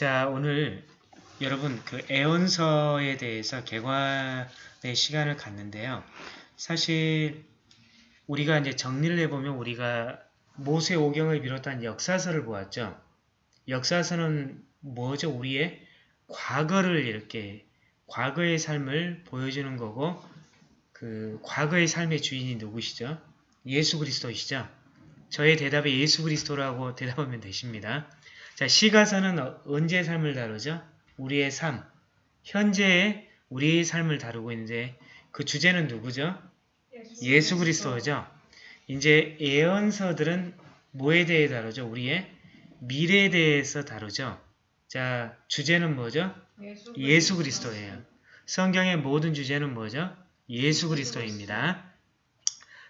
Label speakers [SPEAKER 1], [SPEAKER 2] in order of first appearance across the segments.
[SPEAKER 1] 자, 오늘 여러분 그 애원서에 대해서 개관의 시간을 갖는데요. 사실 우리가 이제 정리를 해보면 우리가 모세 오경을 비롯한 역사서를 보았죠. 역사서는 뭐죠? 우리의 과거를 이렇게 과거의 삶을 보여주는 거고 그 과거의 삶의 주인이 누구시죠? 예수 그리스도이시죠? 저의 대답에 예수 그리스도라고 대답하면 되십니다. 자, 시가서는 어, 언제의 삶을 다루죠? 우리의 삶, 현재의 우리의 삶을 다루고 있는데 그 주제는 누구죠? 예수 그리스도죠. 이제 예언서들은 뭐에 대해 다루죠? 우리의 미래에 대해서 다루죠. 자, 주제는 뭐죠? 예수 그리스도예요. 성경의 모든 주제는 뭐죠? 예수 그리스도입니다.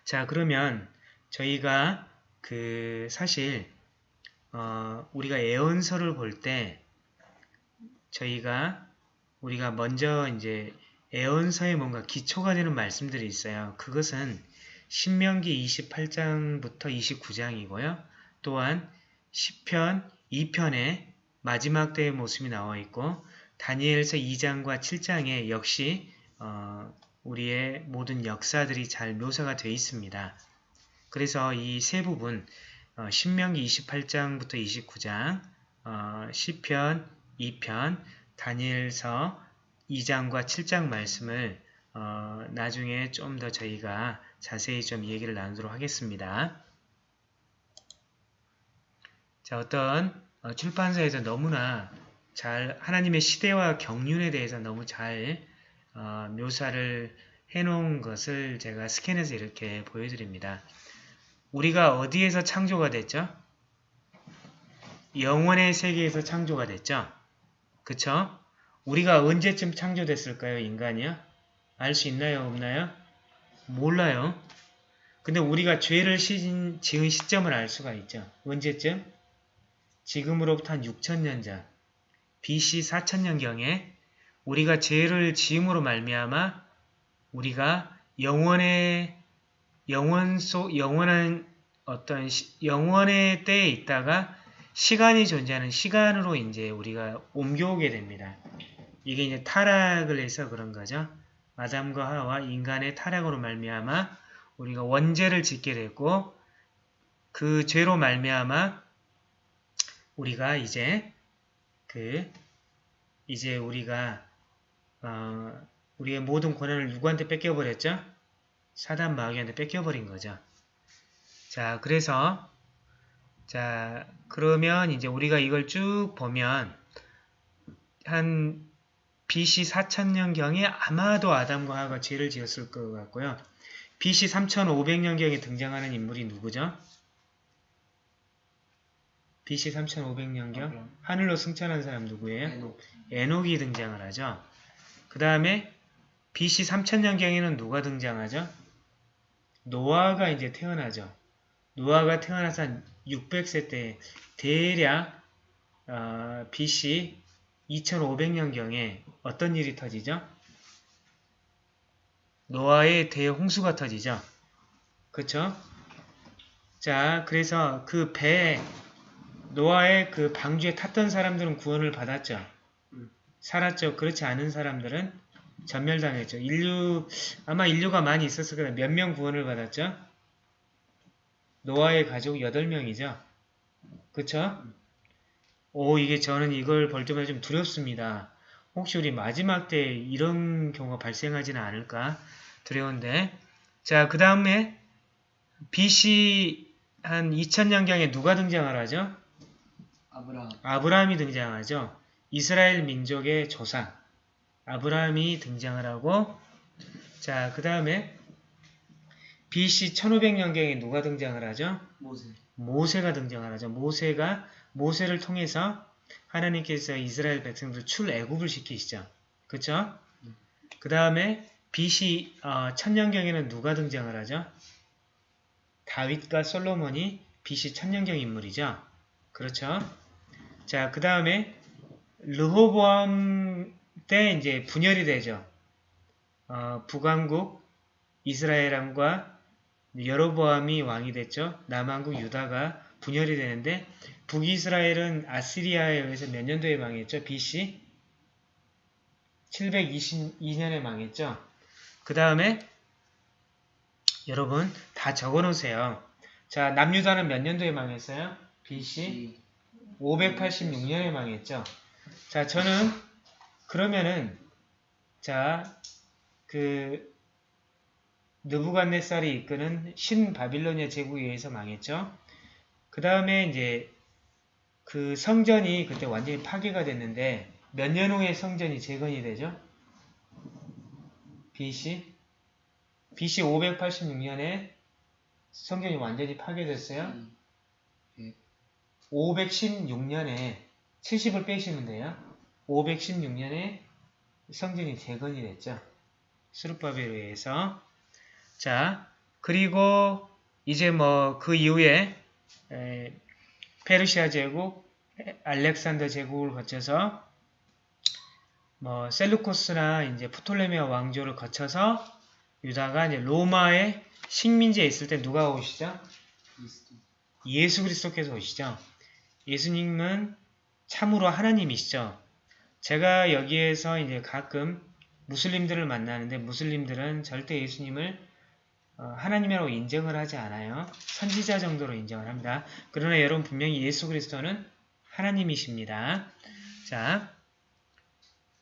[SPEAKER 1] 자, 그러면 저희가 그 사실 어, 우리가 예언서를 볼 때 저희가 우리가 먼저 이제 예언서에 뭔가 기초가 되는 말씀들이 있어요. 그것은 신명기 28장부터 29장이고요. 또한 10편 2편에 마지막 때의 모습이 나와 있고 다니엘서 2장과 7장에 역시 어, 우리의 모든 역사들이 잘 묘사가 되어 있습니다. 그래서 이 세 부분 어, 신명기 28장부터 29장, 어, 시편 2편, 다니엘서 2장과 7장 말씀을 어, 나중에 좀 더 저희가 자세히 좀 얘기를 나누도록 하겠습니다. 자, 어떤 어, 출판사에서 너무나 잘 하나님의 시대와 경륜에 대해서 너무 잘 어, 묘사를 해놓은 것을 제가 스캔해서 이렇게 보여드립니다. 우리가 어디에서 창조가 됐죠? 영원의 세계에서 창조가 됐죠? 그쵸? 우리가 언제쯤 창조됐을까요? 인간이요? 알 수 있나요? 없나요? 몰라요. 근데 우리가 죄를 지은 시점을 알 수가 있죠. 언제쯤? 지금으로부터 한 6천년 전, BC 4천년경에 우리가 죄를 지음으로 말미암아 우리가 영원의 영원 속 영원한 어떤 시, 영원의 때에 있다가 시간이 존재하는 시간으로 이제 우리가 옮겨오게 됩니다. 이게 이제 타락을 해서 그런 거죠. 아담과 하와 인간의 타락으로 말미암아 우리가 원죄를 짓게 됐고 그 죄로 말미암아 우리가 이제 그 이제 우리가 어, 우리의 모든 권한을 누구한테 뺏겨버렸죠? 사단 마귀한테 뺏겨버린 거죠. 자, 그래서 자, 그러면 이제 우리가 이걸 쭉 보면 한 BC 4000년경에 아마도 아담과 하가 죄를 지었을 것 같고요. BC 3500년경에 등장하는 인물이 누구죠? BC 3500년경 하늘로 승천한 사람 누구예요? 에녹. 에녹이 등장을 하죠. 그 다음에 BC 3000년경에는 누가 등장하죠? 노아가 이제 태어나죠. 노아가 태어나서 한 600세 때 대략 어, BC 2500년경에 어떤 일이 터지죠? 노아의 대홍수가 터지죠. 그쵸? 자, 그래서 그 배, 노아의 그 방주에 탔던 사람들은 구원을 받았죠. 살았죠. 그렇지 않은 사람들은 전멸당했죠. 인류 아마 인류가 많이 있었을 거예요. 몇 명 구원을 받았죠? 노아의 가족 8명이죠. 그쵸? 오 이게 저는 이걸 볼 때마다 좀 두렵습니다. 혹시 우리 마지막 때 이런 경우가 발생하지는 않을까 두려운데 자그 다음에 BC 한 2000년경에 누가 등장을 하죠?
[SPEAKER 2] 아브라함.
[SPEAKER 1] 아브라함이 등장하죠. 이스라엘 민족의 조상 아브라함이 등장을 하고 자, 그 다음에 BC 1500년경에 누가 등장을 하죠?
[SPEAKER 2] 모세.
[SPEAKER 1] 모세가 등장을 하죠. 모세가 모세를 통해서 하나님께서 이스라엘 백성들 출애굽을 시키시죠. 그쵸? 그 다음에 BC 어, 천년경에는 누가 등장을 하죠? 다윗과 솔로몬이 BC 천년경 인물이죠. 그렇죠? 자, 그 다음에 르호보암 때 이제 분열이 되죠. 어, 북왕국 이스라엘왕과 여로보암이 왕이 됐죠. 남왕국 유다가 분열이 되는데 북이스라엘은 아시리아에 의해서 몇 년도에 망했죠? BC 722년에 망했죠. 그 다음에 여러분 다 적어 놓으세요. 자, 남유다는 몇 년도에 망했어요? BC 586년에 망했죠. 자, 저는 그러면은 자, 그 느부갓네살이 이끄는 신바빌로니아 제국에 의해서 망했죠. 그 다음에 이제 그 성전이 그때 완전히 파괴가 됐는데 몇 년 후에 성전이 재건이 되죠? BC BC 586년에 성전이 완전히 파괴됐어요. 516년에 70을 빼시면 돼요. 516년에 성전이 재건이 됐죠. 수르바벨에 의해서. 자, 그리고 이제 뭐 그 이후에 에, 페르시아 제국, 알렉산더 제국을 거쳐서 뭐 셀루코스나 이제 프톨레미아 왕조를 거쳐서 유다가 이제 로마의 식민지에 있을 때 누가 오시죠? 예수 그리스도께서 오시죠. 예수님은 참으로 하나님이시죠. 제가 여기에서 이제 가끔 무슬림들을 만나는데 무슬림들은 절대 예수님을 어, 하나님이라고 인정을 하지 않아요. 선지자 정도로 인정을 합니다. 그러나 여러분 분명히 예수 그리스도는 하나님이십니다. 자,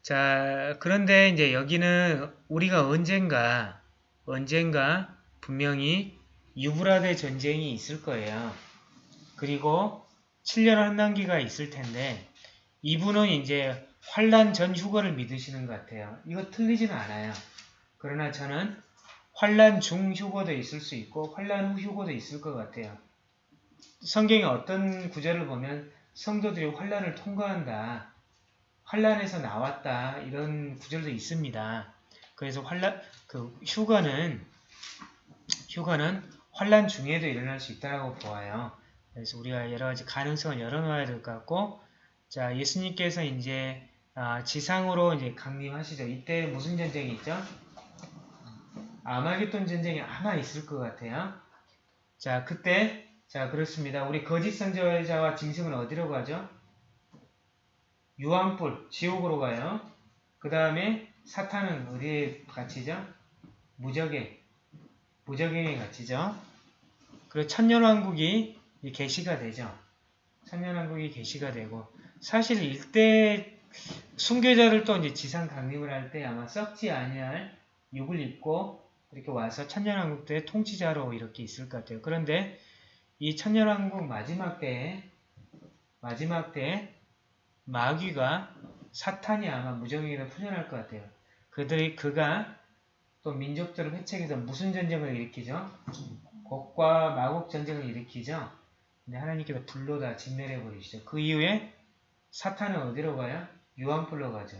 [SPEAKER 1] 자 그런데 이제 여기는 우리가 언젠가 언젠가 분명히 유브라데 전쟁이 있을 거예요. 그리고 7년 한단기가 있을 텐데 이분은 이제 환란 전 휴거를 믿으시는 것 같아요. 이거 틀리지는 않아요. 그러나 저는 환란 중 휴거도 있을 수 있고 환란 후 휴거도 있을 것 같아요. 성경에 어떤 구절을 보면 성도들이 환란을 통과한다. 환란에서 나왔다. 이런 구절도 있습니다. 그래서 환란 그 휴거는 휴거는 환란 중에도 일어날 수 있다고 보아요. 그래서 우리가 여러 가지 가능성을 열어놓아야 될 것 같고, 자 예수님께서 이제 아, 지상으로 이제 강림하시죠. 이때 무슨 전쟁이 있죠? 아마겟돈 전쟁이 아마 있을 것 같아요. 자 그때 자 그렇습니다. 우리 거짓 선지자와 짐승은 어디로 가죠? 유황불 지옥으로 가요. 그 다음에 사탄은 어디에 갇히죠? 무적에 무적행에 갇히죠. 그리고 천년왕국이 개시가 되죠. 천년왕국이 개시가 되고 사실 일대 순교자를 또 이제 지상 강림을 할 때 아마 썩지 아니할 육을 입고 이렇게 와서 천년왕국도의 통치자로 이렇게 있을 것 같아요. 그런데 이 천년왕국 마지막 때에 마지막 때에 마귀가 사탄이 아마 무정에게도 풀려날 것 같아요. 그들이 그가 또 민족들을 회책해서 무슨 전쟁을 일으키죠? 곡과 마곡 전쟁을 일으키죠. 근데 하나님께서 불로 다 진멸해 버리시죠. 그 이후에 사탄은 어디로 가요? 유황불로 가죠.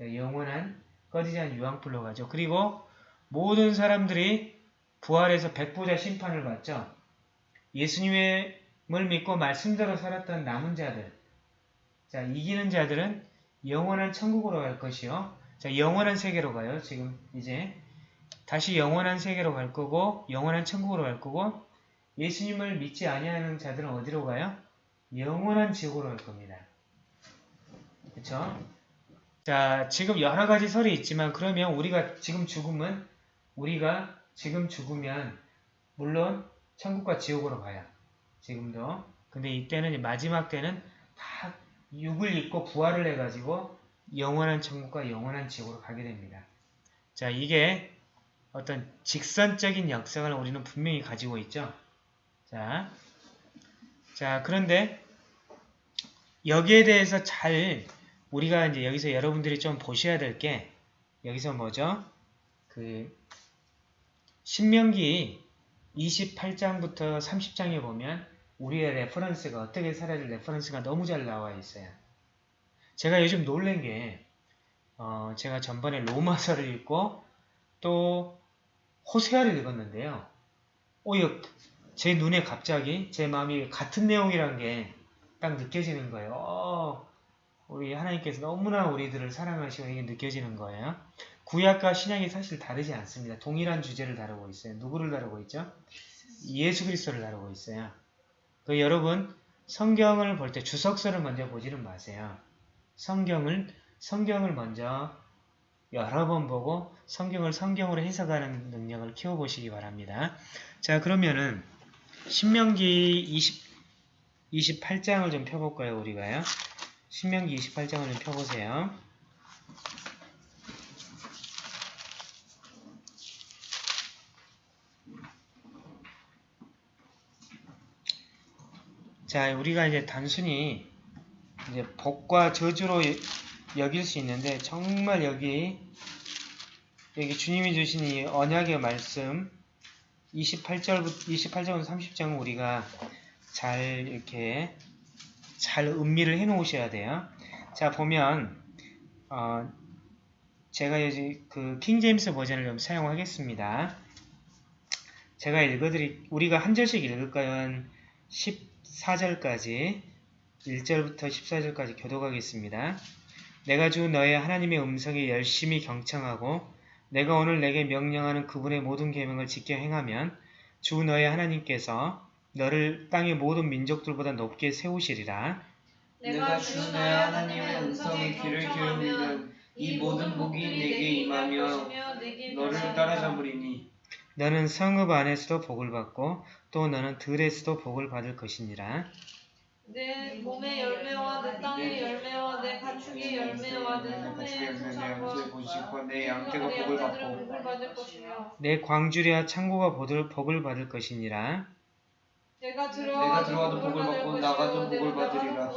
[SPEAKER 1] 영원한 꺼지지 않은 유황불로 가죠. 그리고 모든 사람들이 부활해서 백보자 심판을 받죠. 예수님을 믿고 말씀대로 살았던 남은 자들. 자, 이기는 자들은 영원한 천국으로 갈 것이요. 자, 영원한 세계로 가요. 지금 이제 다시 영원한 세계로 갈 거고 영원한 천국으로 갈 거고 예수님을 믿지 아니하는 자들은 어디로 가요? 영원한 지옥으로 갈 겁니다. 그쵸? 자, 지금 여러 가지 설이 있지만 그러면 우리가 지금 죽으면 우리가 지금 죽으면 물론 천국과 지옥으로 가요. 지금도. 근데 이때는 마지막 때는 다 육을 입고 부활을 해가지고 영원한 천국과 영원한 지옥으로 가게 됩니다. 자, 이게 어떤 직선적인 역성을 우리는 분명히 가지고 있죠. 자, 자 그런데 여기에 대해서 잘 우리가 이제 여기서 여러분들이 좀 보셔야 될 게 여기서 뭐죠? 그 신명기 28장부터 30장에 보면 우리의 reference가 어떻게 될 reference가 너무 잘 나와 있어요. 제가 요즘 놀란 게 어, 제가 전번에 로마서를 읽고 또 호세아를 읽었는데요. 오, 제 눈에 갑자기 제 마음이 같은 내용이란 게 딱 느껴지는 거예요. 어, 우리 하나님께서 너무나 우리들을 사랑하시고 이게 느껴지는 거예요. 구약과 신약이 사실 다르지 않습니다. 동일한 주제를 다루고 있어요. 누구를 다루고 있죠? 예수 그리스도를 다루고 있어요. 그 여러분 성경을 볼 때 주석서를 먼저 보지는 마세요. 성경을 성경을 먼저 여러 번 보고 성경을 성경으로 해석하는 능력을 키워보시기 바랍니다. 자 그러면은 신명기 20, 28장을 좀 펴볼까요 우리가요? 신명기 28장을 좀 펴보세요. 자, 우리가 이제 단순히 이제 복과 저주로 여길 수 있는데 정말 여기 여기 주님이 주신 이 언약의 말씀 28절부터 28절부터 30장은 우리가 잘 이렇게 잘 음미를 해 놓으셔야 돼요. 자, 보면 어, 제가 이제 그 킹제임스 버전을 좀 사용하겠습니다. 제가 읽어드리 우리가 한 절씩 읽을까요? 한 14절까지 1절부터 14절까지 교독하겠습니다. 내가 주 너의 하나님의 음성에 열심히 경청하고 내가 오늘 내게 명령하는 그분의 모든 계명을 지켜 행하면 주 너의 하나님께서 너를 땅의 모든 민족들보다 높게 세우시리라.
[SPEAKER 2] 내가 주 너의 하나님의 음성에 귀를 기울이면 이 모든 복이 내게 임하며 너를 따라잡으리니
[SPEAKER 1] 너는 성읍 안에서도 복을 받고 또 너는 들에서도 복을 받을 것이니라.
[SPEAKER 2] 내 몸의 열매와 내 땅의 열매와 내 가축의 열매와 내 소매의 소산과
[SPEAKER 3] 내 양떼가
[SPEAKER 2] 내
[SPEAKER 3] 복을 받고
[SPEAKER 1] 내 광주리와 창고가 복을, 복을 받을 것이니라.
[SPEAKER 2] 내가 들어가도 복을
[SPEAKER 3] 받고 나가도 복을 받으리라.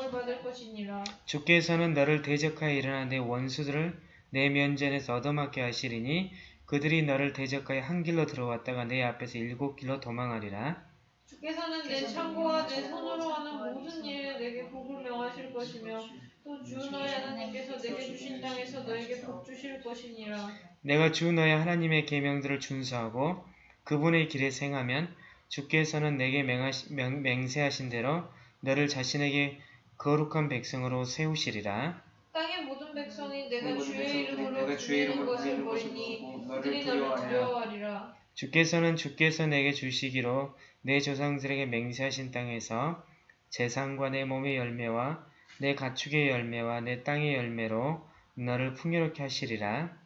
[SPEAKER 1] 주께서는 너를 대적하여 일어나 내 원수들을 내 면전에서 얻어맞게 하시리니 그들이 너를 대적하여 한 길로 들어왔다가 내 앞에서 일곱 길로 도망하리라.
[SPEAKER 2] 주께서는 내 창고와 내 손으로 하는 모든 일에 내게 복을 명하실 것이며 또 주 너의 하나님께서 내게 주신 땅에서 너에게 복 주실 것이니라
[SPEAKER 1] 내가 주 너의 하나님의 계명들을 준수하고 그분의 길에 행하면 주께서는 내게 맹하시, 명, 맹세하신 대로 너를 자신에게 거룩한 백성으로 세우시리라.
[SPEAKER 2] 땅의 모든 백성이 내가
[SPEAKER 3] 모든
[SPEAKER 2] 주의
[SPEAKER 3] 백성들이
[SPEAKER 2] 이름으로
[SPEAKER 3] 내가 주의
[SPEAKER 2] 부르는 것을
[SPEAKER 3] 부르는 것을
[SPEAKER 2] 보이니
[SPEAKER 3] 보고
[SPEAKER 2] 그들이
[SPEAKER 3] 너를
[SPEAKER 2] 너를
[SPEAKER 3] 두려워하리라.
[SPEAKER 2] 두려워하리라
[SPEAKER 1] 주께서는 주께서 내게 주시기로 내 조상들에게 맹세하신 땅에서 재산과 내 몸의 열매와 내 가축의 열매와 내 땅의 열매로 너를 풍요롭게 하시리라.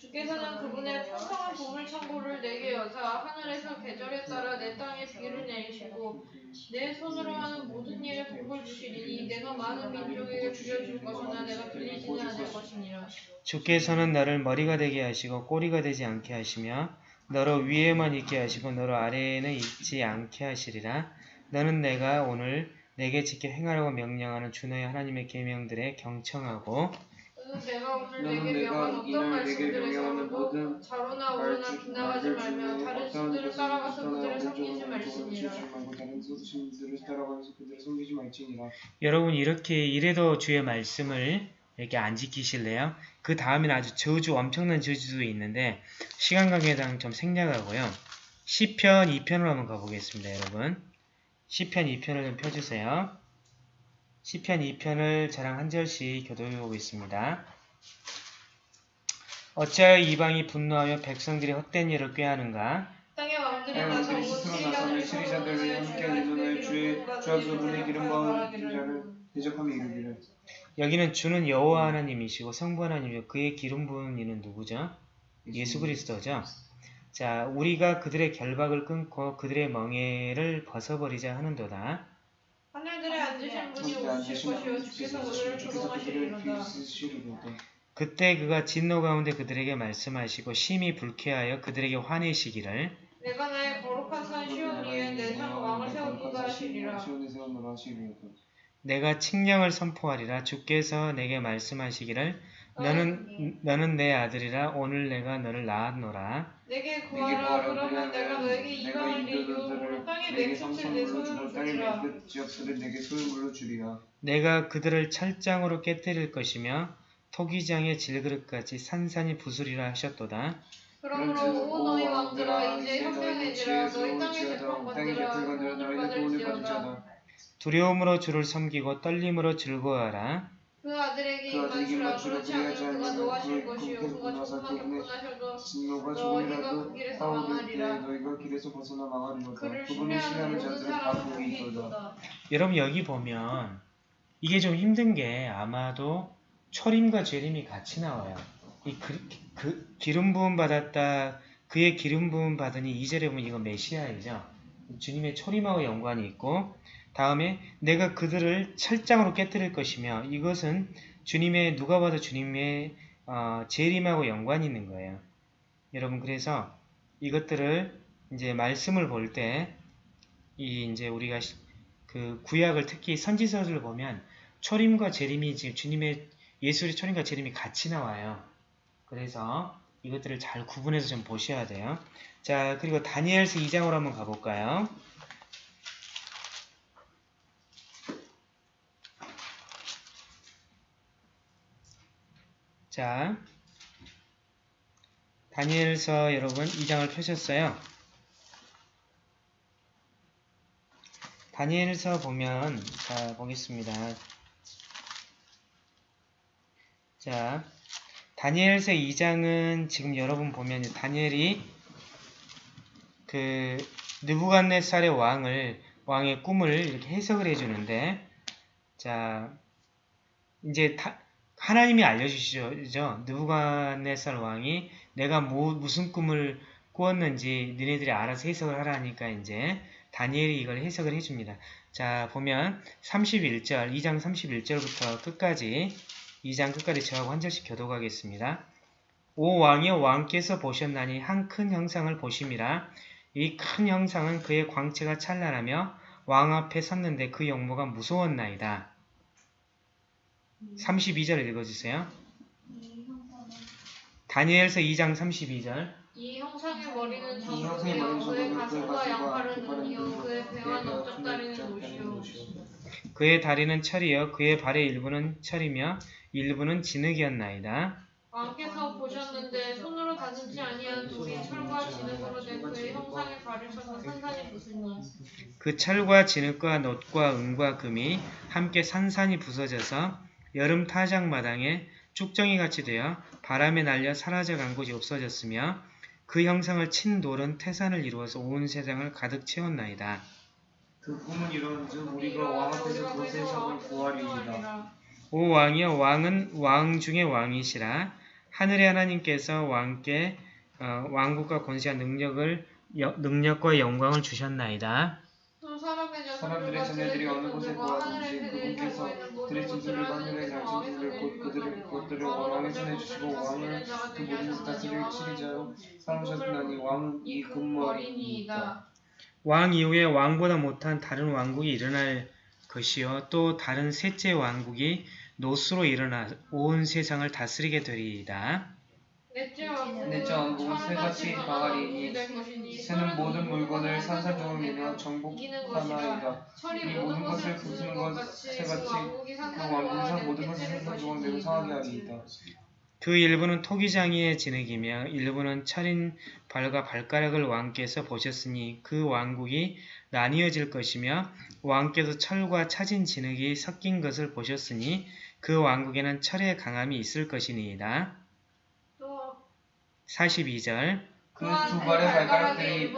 [SPEAKER 2] 주께서는 그분의 풍성한 보물 창고를 내게 여사 하늘에서 계절에 따라 내 땅에 비를 내리시고 내 손으로 하는 모든 일에 복을 주시리니 내가 많은 민족에게 줄여줄 것이나 내가 빌리지는 않을 것이니라
[SPEAKER 1] 주께서는 너를 머리가 되게 하시고 꼬리가 되지 않게 하시며 너로 위에만 있게 하시고 너로 아래에는 있지 않게 하시리라. 너는 내가 오늘 내게 지켜 행하라고 명령하는 주 너의 하나님의 계명들에 경청하고
[SPEAKER 2] 내가 오늘 내게 명한 어떤 말씀들에서 도 자로나 우로나
[SPEAKER 3] 말씀,
[SPEAKER 2] 빗나가지 말며 다른 신들을 따라가서 섬기지 말지니라
[SPEAKER 3] 그들을 섬기지 말지니라
[SPEAKER 1] 여러분 이렇게 이래도 주의 말씀을 이렇게 안 지키실래요? 그 다음에는 아주 저주 엄청난 저주도 있는데 시간 관계상 좀 생략하고요. 시편 2편으로 한번 가보겠습니다, 여러분. 시편 2편을 좀 펴주세요. 시편 2편을 저랑 한 절씩 교독해 보겠습니다. 어찌하여 이방이 분노하여 백성들이 헛된 일을 꾀하는가?
[SPEAKER 2] 땅의 왕들이 나서 온
[SPEAKER 3] 스스로 나서는 시리자들을 함께 하는 주의 주와 그분의 기름 부은 자를 대적하며 이르기를
[SPEAKER 1] 여기는 주는 여호와 하나님이시고 성부 하나님이고 그의 기름 부은 이는 누구죠? 예수 그리스도죠. 자, 우리가 그들의 결박을 끊고 그들의 멍에를 벗어버리자 하는도다. 그때 그가 진노 가운데 그들에게 말씀하시고 심히 불쾌하여 그들에게 화내시기를
[SPEAKER 2] 내가 나의 거룩한 산 시온 위에 내 상 왕을 세우고자 하시리라.
[SPEAKER 1] 내가 칙령을 선포하리라. 주께서 내게 말씀하시기를 너는 너는 내 아들이라 오늘 내가 너를 낳았노라.
[SPEAKER 2] 내게 구하라. 그러면 내가 너에게 이방을 이유로 땅의 맹성들 내 손으로 주리라.
[SPEAKER 3] 맹끝 지역들을 내게 소유물로 주리라.
[SPEAKER 1] 내가 그들을 철장으로 깨뜨릴 것이며 토기장의 질그릇까지 산산이 부수리라 하셨도다.
[SPEAKER 2] 그러므로 오 너희 왕들아 이제 현명해지라 너희 땅의 재판관들아
[SPEAKER 3] 재판관들아
[SPEAKER 2] 돈을
[SPEAKER 3] 자다.
[SPEAKER 1] 두려움으로 주를 섬기고 떨림으로 즐거워하라
[SPEAKER 2] 그 아들에게
[SPEAKER 3] 그
[SPEAKER 2] 입맞추라. 그렇지 않으면 그가 노하실
[SPEAKER 3] 그
[SPEAKER 2] 것이요 그가
[SPEAKER 3] 그분의
[SPEAKER 2] 접근하셔도
[SPEAKER 3] 진노가 조금이라도
[SPEAKER 2] 그 길에서 망하리라.
[SPEAKER 3] 너희가 길에서 벗어나 망하리로다.
[SPEAKER 2] 그를
[SPEAKER 3] 그분을
[SPEAKER 2] 신뢰하는
[SPEAKER 3] 자들은 다
[SPEAKER 2] 사람은
[SPEAKER 3] 복이 있도다.
[SPEAKER 1] 여러분 여기 보면 이게 좀 힘든 게 아마도 초림과 재림이 같이 나와요. 이 그, 그 기름 부음 받았다. 그의 기름 부음 받으니 이절에 보면 이거 메시아이죠. 주님의 초림하고 연관이 있고 다음에 내가 그들을 철장으로 깨뜨릴 것이며 이것은 주님의 누가 봐도 주님의 어, 재림하고 연관이 있는 거예요. 여러분 그래서 이것들을 이제 말씀을 볼 때 이 이제 우리가 시- 그 구약을 특히 선지서를 보면 초림과 재림이 지금 주님의 예수의 초림과 재림이 같이 나와요. 그래서 이것들을 잘 구분해서 좀 보셔야 돼요. 자, 그리고 다니엘서 2장으로 한번 가볼까요? 자, 다니엘서 여러분 2장을 펴셨어요. 다니엘서 보면 자 보겠습니다. 자 다니엘서 2장은 지금 여러분 보면 다니엘이 그 느부갓네살의 왕을 왕의 꿈을 이렇게 해석을 해주는데 자 이제 다- 하나님이 알려주시죠. 느부갓네살 왕이 내가 뭐, 무슨 꿈을 꾸었는지 니네들이 알아서 해석을 하라니까 이제 다니엘이 이걸 해석을 해줍니다. 자 보면 31절 2장 31절부터 끝까지 2장 끝까지 저하고 한 절씩 교독하겠습니다. 오 왕이여 왕께서 보셨나니 한 큰 형상을 보심이라 이 큰 형상은 그의 광채가 찬란하며 왕 앞에 섰는데 그 영모가 무서웠나이다. 32절 읽어주세요. 다니엘서 2장 32절.
[SPEAKER 2] 이 형상의 머리는 정국이요. 그의 가슴과 양팔은 눈이요. 그의 배와
[SPEAKER 3] 눈이요,
[SPEAKER 2] 넓적 다리는
[SPEAKER 3] 그의
[SPEAKER 2] 옷이요.
[SPEAKER 1] 그의 다리는 철이요. 그의 발의 일부는 철이며 일부는 진흙이었나이다.
[SPEAKER 2] 왕께서 보셨는데 손으로 다듬지 아니한 돌이 철과 진흙으로 된 그의 형상의 발을 쳐서 산산이 부수니
[SPEAKER 1] 그 철과 진흙과 놋과 은과 금이 함께 산산이 부서져서 여름 타작 마당에 쭉정이 같이 되어 바람에 날려 사라져간 곳이 없어졌으며 그 형상을 친 돌은 태산을 이루어서 온 세상을 가득 채웠나이다.
[SPEAKER 3] 그 꿈은 이런즉 우리가 왕 앞에서 그 세상을 구하리이다.
[SPEAKER 1] 오 왕이여 왕은 왕 중의 왕이시라 하늘의 하나님께서 왕께 어, 왕국과 권세와 능력을 여- 능력과 영광을 주셨나이다.
[SPEAKER 3] 사람들의 자녀들이 어느 곳에
[SPEAKER 2] 살고
[SPEAKER 3] 그분께서 그들의 짐승을 하늘의 양심들을
[SPEAKER 2] 손에
[SPEAKER 3] 곧 그들의
[SPEAKER 2] 주셨나니
[SPEAKER 3] 것들을
[SPEAKER 2] 왕은
[SPEAKER 3] 왕의
[SPEAKER 2] 모든
[SPEAKER 3] 손에
[SPEAKER 2] 것들을
[SPEAKER 3] 주시고 왕을 그 모든 다스릴
[SPEAKER 2] 왕은
[SPEAKER 3] 치리자로
[SPEAKER 2] 이
[SPEAKER 3] 삼으셨나니 왕은 이 금머리니이다.
[SPEAKER 2] 금머리니이다.
[SPEAKER 1] 왕 이후에 왕보다 못한 다른 왕국이 일어날 것이요 또 다른 셋째 왕국이 노스로 일어나 온 세상을 다스리게 되리이다.
[SPEAKER 2] 넷째 왕국은
[SPEAKER 3] 왕국은 새같이
[SPEAKER 2] 것이니
[SPEAKER 3] 새는 모든 물건을
[SPEAKER 2] 것이다.
[SPEAKER 3] 정복하나이다.
[SPEAKER 2] 이 모든 것을 부수는
[SPEAKER 3] 것것
[SPEAKER 2] 같이
[SPEAKER 3] 새같이 그그
[SPEAKER 2] 내는
[SPEAKER 3] 모든 것을
[SPEAKER 2] 것이니
[SPEAKER 3] 상하게 하리이다.
[SPEAKER 1] 그 일부는 토기장이의 진흙이며 일부는 철인 발과 발가락을 왕께서 보셨으니 그 왕국이 나뉘어질 것이며 왕께서 철과 차진 진흙이 섞인 것을 보셨으니 그 왕국에는 철의 강함이 있을 것이니이다.
[SPEAKER 2] 또
[SPEAKER 1] 42절
[SPEAKER 3] 그 두 발의 발가락들이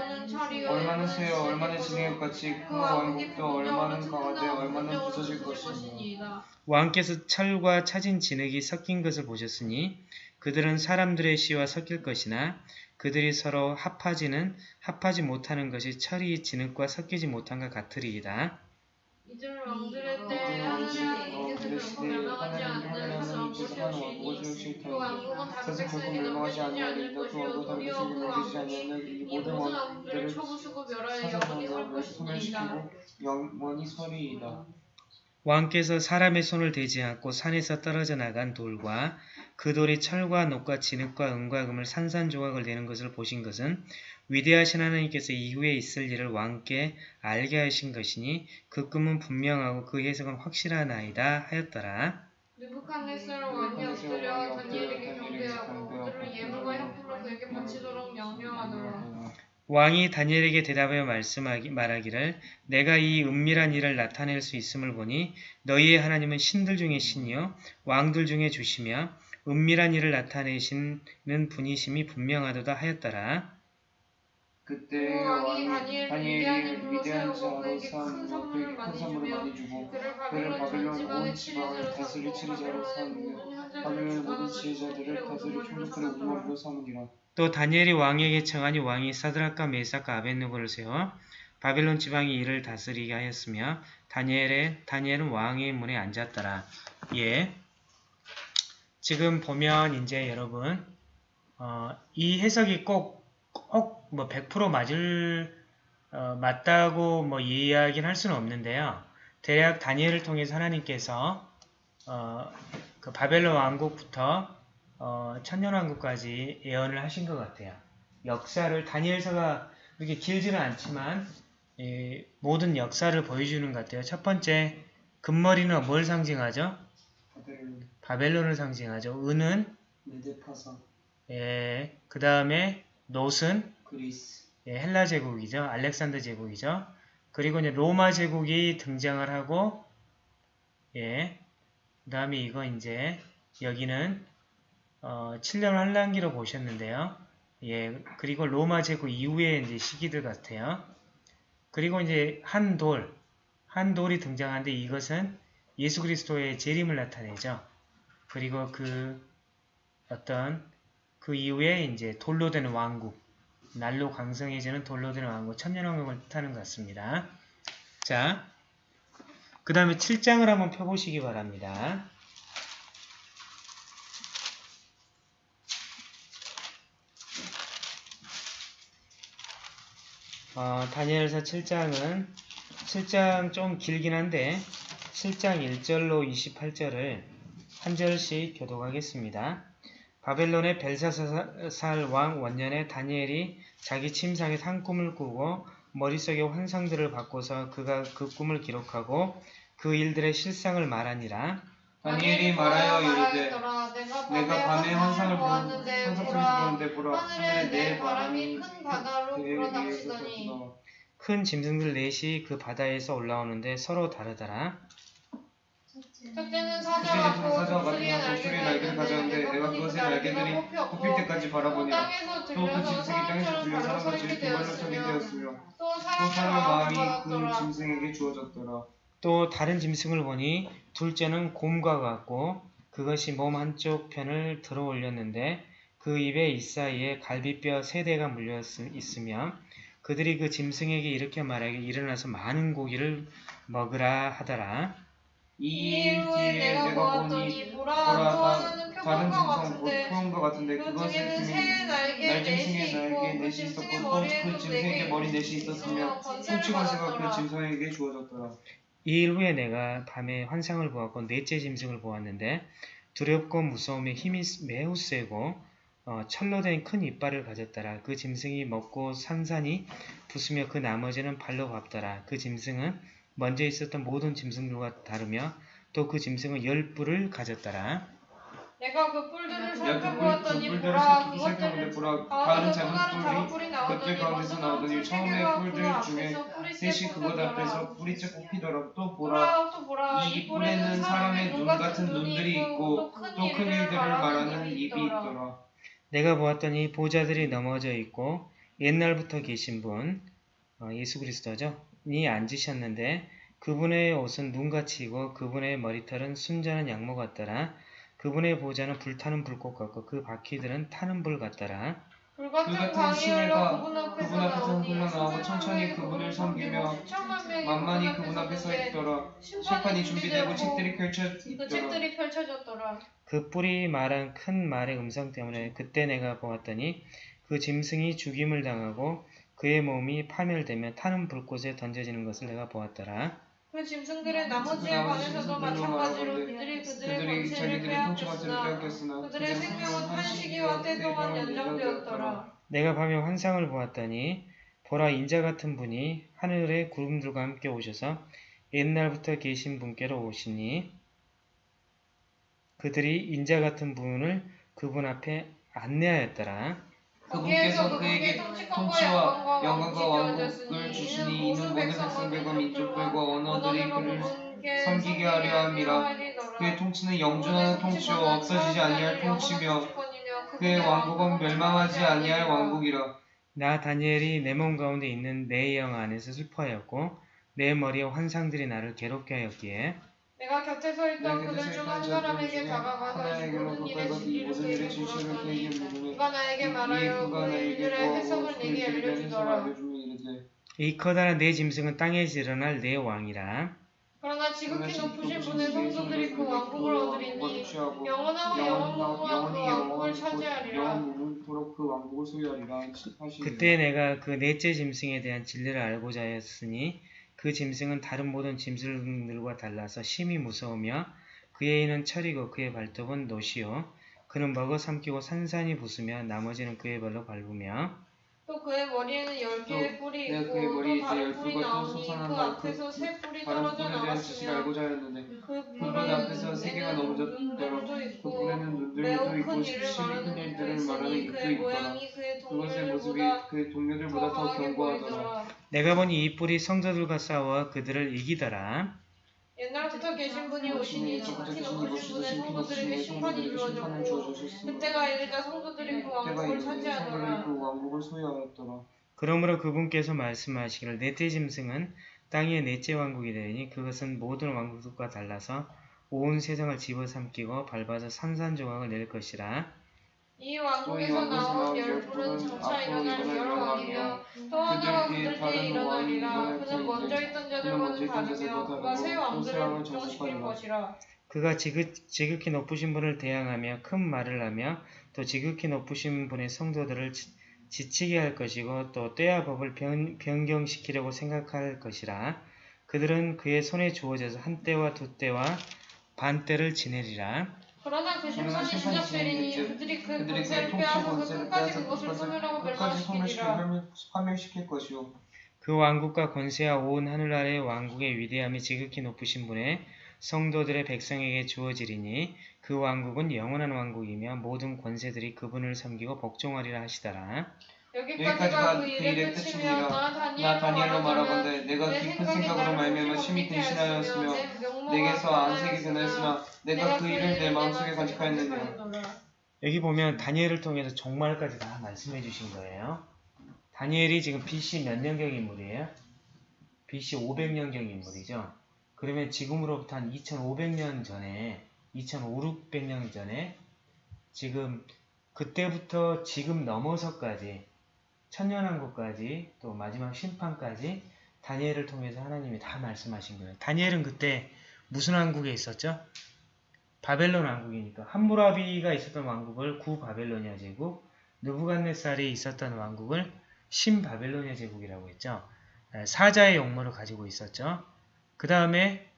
[SPEAKER 3] 얼마나 세요 얼마나
[SPEAKER 2] 진흙
[SPEAKER 3] 같이 그 왕국도 얼마나 강하되 얼마나 부서질 것이니
[SPEAKER 2] 것이니이다.
[SPEAKER 1] 왕께서 철과 차진 진흙이 섞인 것을 보셨으니 그들은 사람들의 씨와 섞일 것이나 그들이 서로 합하지는 합하지 못하는 것이 철이 진흙과 섞이지 못한 것 같으리이다.
[SPEAKER 2] 이들 왕들의 때 하늘의 하나님께서 결코 멸망하지 않는 정복을 세우시니 그 왕국은 다른 백성에게 넘겨지지 않을 것이요 도리어 그 왕국이 이 모든 왕국들을 쳐부수고 멸하여 영원히 설 것이니이다.
[SPEAKER 3] 소멸시키고 영원히 서리이다.
[SPEAKER 1] 왕께서 사람의 손을 대지 않고 산에서 떨어져 나간 돌과 그 돌이 철과 녹과 진흙과 은과 금을 산산조각을 내는 것을 보신 것은 위대하신 하나님께서 이후에 있을 일을 왕께 알게 하신 것이니 그 꿈은 분명하고 그 해석은 확실하나이다 하였더라.
[SPEAKER 2] 느부칸네살 왕이 엎드려 다니엘에게 경배하고 그들을 예물과 향품을 그에게 바치도록 명령하더라.
[SPEAKER 1] 왕이 다니엘에게 대답하여 말씀하기 말하기를 내가 이 은밀한 일을 나타낼 수 있음을 보니 너희의 하나님은 신들 중에 신이요 왕들 중에 주시며 은밀한 일을 나타내시는 분이심이 분명하도다 하였더라.
[SPEAKER 3] 그때
[SPEAKER 2] 그 왕이 다니엘을
[SPEAKER 3] 다니엘이
[SPEAKER 2] 위대한 자로 세우고 그에게 큰 선물을
[SPEAKER 3] 많이 주고
[SPEAKER 2] 그를 지방의
[SPEAKER 3] 온 지방을 다스릴 치리자로 삼으며 바빌론의 모든 지혜자들을 다스릴 총독들의. 우두머리로 삼으니라.
[SPEAKER 1] 또 다니엘이 왕에게 청하니 왕이 사드락과 메삭과 아벤누고를 세워 바벨론 지방이 이를 다스리게 하였으며 다니엘의 다니엘은 왕의 문에 앉았더라. 예. 지금 보면 이제 여러분 어, 이 해석이 꼭 꼭 뭐 100% 맞을 어, 맞다고 뭐 이야기는 할 수는 없는데요. 대략 다니엘을 통해서 하나님께서 어, 그 바벨론 왕국부터 어, 천년 왕국까지 예언을 하신 것 같아요. 역사를 다니엘서가 그렇게 길지는 않지만 이 모든 역사를 보여주는 것 같아요. 첫 번째 금머리는 뭘 상징하죠?
[SPEAKER 3] 바벨론
[SPEAKER 1] 바벨론을 상징하죠. 은은 예, 그 다음에 놋은 예, 헬라 제국이죠. 알렉산더 제국이죠. 그리고 이제 로마 제국이 등장을 하고 예, 그 다음에 이거 이제 여기는 어, 7년 환란기로 보셨는데요. 예, 그리고 로마 제국 이후의 이제 시기들 같아요. 그리고 이제 한 돌, 한 돌이 등장하는데 이것은 예수 그리스도의 재림을 나타내죠. 그리고 그 어떤 그 이후에 이제 돌로 된 왕국, 날로 강성해지는 돌로 된 왕국, 천년왕국을 뜻하는 것 같습니다. 자, 그 다음에 7장을 한번 펴보시기 바랍니다. 어, 다니엘서 7장은 7장 좀 길긴 한데 7장 1절로 28절을 한 절씩 교독하겠습니다. 바벨론의 벨사살 왕 원년에 다니엘이 자기 침상에 산 꿈을 꾸고 머릿속에 환상들을 바꿔서 그가 그 꿈을 기록하고 그 일들의 실상을 말하니라.
[SPEAKER 3] 다니엘이 말하여 이르되.
[SPEAKER 2] 내가
[SPEAKER 3] 내가 밤에 환상을
[SPEAKER 2] 보았는데
[SPEAKER 3] 환상을
[SPEAKER 2] 보라
[SPEAKER 3] 보라
[SPEAKER 2] 하늘에 내 바람이 큰 바다로 불어닥치더니
[SPEAKER 1] 큰 짐승들 넷이 그 바다에서 올라오는데 서로 다르더라.
[SPEAKER 2] 첫째는
[SPEAKER 3] 사자
[SPEAKER 2] 사자
[SPEAKER 3] 같은 사자
[SPEAKER 2] 독수리의
[SPEAKER 3] 날개를 가졌는데 내가 그것의 날개들이 굽힐 때까지
[SPEAKER 2] 또
[SPEAKER 3] 바라보니라
[SPEAKER 2] 땅에서
[SPEAKER 3] 또 그
[SPEAKER 2] 들려서
[SPEAKER 3] 짐승이 땅에서 들려
[SPEAKER 2] 사람처럼
[SPEAKER 3] 사람같이
[SPEAKER 2] 살게
[SPEAKER 3] 두 발로 서게
[SPEAKER 2] 되었으며
[SPEAKER 3] 되었으며 또또
[SPEAKER 2] 사람의
[SPEAKER 3] 마음이 그
[SPEAKER 2] 받았더라.
[SPEAKER 3] 짐승에게 주어졌더라
[SPEAKER 1] 또 다른 짐승을 보니 둘째는 곰과 같고 그것이 몸 한쪽 편을 들어 올렸는데 그 입에 이 사이에 갈비뼈 세 대가 물려 있으며 그들이 그 짐승에게 이렇게 말하기 일어나서 많은 고기를 먹으라 하더라.
[SPEAKER 3] 이일
[SPEAKER 2] 이일 후에
[SPEAKER 3] 뒤에
[SPEAKER 2] 내가
[SPEAKER 3] 내가 보니
[SPEAKER 2] 보았더니 보라
[SPEAKER 3] 보라
[SPEAKER 2] 또
[SPEAKER 3] 다-
[SPEAKER 2] 하나는
[SPEAKER 3] 다른
[SPEAKER 2] 표범과
[SPEAKER 3] 짐승 곧
[SPEAKER 2] 같은데
[SPEAKER 3] 같은데
[SPEAKER 2] 그 날개
[SPEAKER 3] 날짐승의 날개
[SPEAKER 2] 그
[SPEAKER 3] 넷이
[SPEAKER 2] 짐승의
[SPEAKER 3] 있었고 또
[SPEAKER 2] 머리에도
[SPEAKER 3] 그 짐승에게
[SPEAKER 2] 네
[SPEAKER 3] 머리
[SPEAKER 2] 개
[SPEAKER 3] 넷이 있었으며
[SPEAKER 2] 번세를
[SPEAKER 3] 손치관세가 그. 짐승에게 주어졌더라
[SPEAKER 1] 이일 후에 내가 밤에 환상을 보았고 넷째 짐승을 보았는데 두렵고 무서움에 힘이 매우 세고 어, 철로 된 큰 이빨을 가졌더라. 그 짐승이 먹고 산산이 부수며 그 나머지는 발로 밟더라. 그 짐승은 먼저 있었던 모든 짐승들과 다르며 또 그 짐승은 열 뿔을 가졌더라.
[SPEAKER 2] 내가 그 뿔들을 살펴보았더니
[SPEAKER 3] 뿔들을
[SPEAKER 2] 보라
[SPEAKER 3] 살펴보는데
[SPEAKER 2] 그것들을
[SPEAKER 3] 보라
[SPEAKER 2] 가운데서
[SPEAKER 3] 다른
[SPEAKER 2] 작은
[SPEAKER 3] 작은
[SPEAKER 2] 뿔이
[SPEAKER 3] 그들 가운데서 나오더니 처음에
[SPEAKER 2] 뿔
[SPEAKER 3] 뿔들 중에 셋이
[SPEAKER 2] 째
[SPEAKER 3] 그것. 앞에서 뿌리째 뽑히더라 또 보라
[SPEAKER 2] 보라 또 보라
[SPEAKER 3] 이 뿔에는 사람의 눈 같은 눈들이 있고 또 큰 일들을 말하는 입이 있더라
[SPEAKER 1] 내가 보았더니 보좌들이 넘어져 있고 옛날부터 계신 분 어, 예수 그리스도죠. 이 앉으셨는데 그분의 옷은 눈같이고 그분의 머리털은 순전한 양모 같더라. 그분의 보좌는 불타는 불꽃 같고 그 바퀴들은 타는 불 같더라.
[SPEAKER 3] 불그
[SPEAKER 2] 같은
[SPEAKER 3] 같은
[SPEAKER 2] 광이
[SPEAKER 3] 시내가
[SPEAKER 2] 흘러 그분 앞에서
[SPEAKER 3] 앞에서 흘러나오고 천천히
[SPEAKER 2] 수많은
[SPEAKER 3] 그분을 섬기며 만만히 그분 앞에 서
[SPEAKER 2] 섰는데
[SPEAKER 3] 있더라
[SPEAKER 2] 심판이
[SPEAKER 3] 준비되고
[SPEAKER 2] 준비되고
[SPEAKER 3] 책들이 펼쳐
[SPEAKER 2] 그 책들이 펼쳐졌더라.
[SPEAKER 1] 그 뿔이 말한 큰 말의 음성 때문에 그때 내가 보았더니 그 짐승이 죽임을 당하고 그의 몸이 파멸되며 타는 불꽃에 던져지는 것을 내가 보았더라.
[SPEAKER 2] 그 짐승들의 나머지에
[SPEAKER 3] 그 나머지
[SPEAKER 2] 관해서도 마찬가지로 그들이 그들의
[SPEAKER 3] 통치관세를
[SPEAKER 2] 빼앗겼으나
[SPEAKER 3] 빼앗겼으나
[SPEAKER 2] 그들의 생명은 한 시기와 때 동안 연장되었더라.
[SPEAKER 1] 내가 밤에 환상을 보았더니 보라 인자 같은 분이 하늘의 구름들과 함께 오셔서 옛날부터 계신 분께로 오시니 그들이 인자 같은 분을 그분 앞에 안내하였더라.
[SPEAKER 3] 그분께서
[SPEAKER 2] 그에게
[SPEAKER 3] 통치와
[SPEAKER 2] 영광과
[SPEAKER 3] 왕국을 주시니
[SPEAKER 2] 이는
[SPEAKER 3] 모든 백성들과 민족들과 언어들이 그를 섬기게 하려 함이라. 그의 통치는 영존하는 통치요 없어지지 아니할 통치며 그의 왕국은 멸망하지 아니할 왕국이라.
[SPEAKER 1] 나 다니엘이 내 몸 가운데 있는 내 영 안에서 슬퍼하였고 내 머리에 환상들이 나를 괴롭게 하였기에
[SPEAKER 2] 내가 곁에 서 있던 그들 중서한 사람에게 다가가서
[SPEAKER 3] 하나에게로
[SPEAKER 2] 모든 일의 진리를 그에게 물었더니 그가 나에게 말하여
[SPEAKER 3] 그
[SPEAKER 2] 일들의 해석을
[SPEAKER 3] 그
[SPEAKER 2] 내게 알려주더라.
[SPEAKER 3] 이
[SPEAKER 1] 커다란 내 짐승은 땅에서 일어날 내 왕이라.
[SPEAKER 2] 그러나 지극히 높으신 분의 성도들이 그 왕국을 얻으리니 영원하고 영원무궁한 그 왕국을 차지하리라.
[SPEAKER 3] 그
[SPEAKER 1] 그때 내가 그 넷째 짐승에 대한 진리를 알고자 하였으니 그 짐승은 다른 모든 짐승들과 달라서 심히 무서우며 그의 이는 철이고 그의 발톱은 노시요 그는 먹어 삼키고 산산이 부수며 나머지는 그의 발로 밟으며
[SPEAKER 2] 또 그의 머리에는 열 개의 뿔이 있고
[SPEAKER 3] 그의 머리에
[SPEAKER 2] 또 다른
[SPEAKER 3] 이제
[SPEAKER 2] 뿔이 나오니 그
[SPEAKER 3] 솟아난다.
[SPEAKER 2] 앞에서 세 뿔이
[SPEAKER 3] 다른
[SPEAKER 2] 떨어져 나갔으며
[SPEAKER 3] 그그뿔
[SPEAKER 2] 뿔은
[SPEAKER 3] 앞에서 세 개가 그
[SPEAKER 2] 있고
[SPEAKER 3] 뿔에는 눈들도
[SPEAKER 2] 매우
[SPEAKER 3] 있고
[SPEAKER 2] 큰 일을 말하는
[SPEAKER 3] 큰
[SPEAKER 2] 입도
[SPEAKER 3] 일들을 말하는
[SPEAKER 2] 있으니
[SPEAKER 3] 입도
[SPEAKER 2] 그의
[SPEAKER 3] 있더라
[SPEAKER 2] 모양이 그의
[SPEAKER 3] 그것의 모습이
[SPEAKER 2] 동료들보다
[SPEAKER 3] 그의 동료들보다
[SPEAKER 2] 더
[SPEAKER 3] 견고하더라
[SPEAKER 2] 보이더라
[SPEAKER 1] 내가 보니 이 뿔이 성도들과 싸워 그들을 이기더라.
[SPEAKER 2] 옛날부터 계신 분이 오시니 지극히
[SPEAKER 3] 지극히
[SPEAKER 2] 높으신 분의 성도들에게 심판이 이루어졌고 그때가 이르자 성도들이 그 왕국을
[SPEAKER 3] 성도들이
[SPEAKER 2] 차지하더라.
[SPEAKER 3] 그 왕국을 소유하였더라.
[SPEAKER 1] 그러므로 그분께서 말씀하시기를 넷째 짐승은 땅의 넷째 왕국이 되니 그것은 모든 왕국과 달라서 온 세상을 집어삼키고 밟아서 산산조각을 낼 것이라
[SPEAKER 2] 이 왕국에서 나온 열 뿔은 장차 일어날 열 왕이며 또 하나가 그들 때에 일어나리라 그는 먼저 있던 자들과는 다르며 그가 새 왕들을 걱정시킬 것이라.
[SPEAKER 1] 그가 지극, 지극히 높으신 분을 대항하며 큰 말을 하며 또 지극히 높으신 분의 성도들을 지, 지치게 할 것이고 또 때와 법을 변, 변경시키려고 생각할 것이라. 그들은 그의 손에 주어져서 한 때와 두 때와 반 때를 지내리라
[SPEAKER 2] 그러나 그 심판이 시작되리니. 그들이 그
[SPEAKER 3] 그들이
[SPEAKER 2] 권세를
[SPEAKER 3] 그 통치
[SPEAKER 2] 빼앗아서
[SPEAKER 3] 권세를
[SPEAKER 2] 끝까지 그것을 소멸하고
[SPEAKER 3] 소멸시켜
[SPEAKER 2] 멸망시키리라
[SPEAKER 3] 파멸시킬 것이요
[SPEAKER 1] 그 왕국과 권세와 온 하늘 아래의 왕국의 위대함이 지극히 높으신 분의 성도들의 백성에게 주어지리니 그 왕국은 영원한 왕국이며 모든 권세들이 그분을 섬기고 복종하리라 하시더라.
[SPEAKER 2] 여기까지가 그 일의 끝이며
[SPEAKER 3] 나나 다니엘로 말하건대 내가
[SPEAKER 2] 내
[SPEAKER 3] 깊은
[SPEAKER 2] 생각이
[SPEAKER 3] 생각으로 말미암아
[SPEAKER 2] 심히
[SPEAKER 3] 근신하였으며
[SPEAKER 2] 내
[SPEAKER 3] 내게서 안색이
[SPEAKER 2] 변하였으나
[SPEAKER 3] 내가 그 일을 내 마음속에 간직하였느니라
[SPEAKER 1] 여기 보면 다니엘을 통해서 종말까지 다 말씀해 주신 거예요. 다니엘이 지금 BC 몇 년경 인물이에요? BC 500년경 인물이죠. 그러면 지금으로부터 한 2500년 전에 2500년 전에 지금 그때부터 지금 넘어서까지 천년왕국까지 또 마지막 심판까지 다니엘을 통해서 하나님이 다 말씀하신 거예요. 다니엘은 그때 무슨 왕국에 있었죠? 바벨론 왕국이니까 함무라비가 있었던 왕국을 구바벨로니아 제국, 느부갓네살이 있었던 왕국을 신바벨로니아 제국이라고 했죠. 에, 사자의 용모를 가지고 있었죠. 그 다음에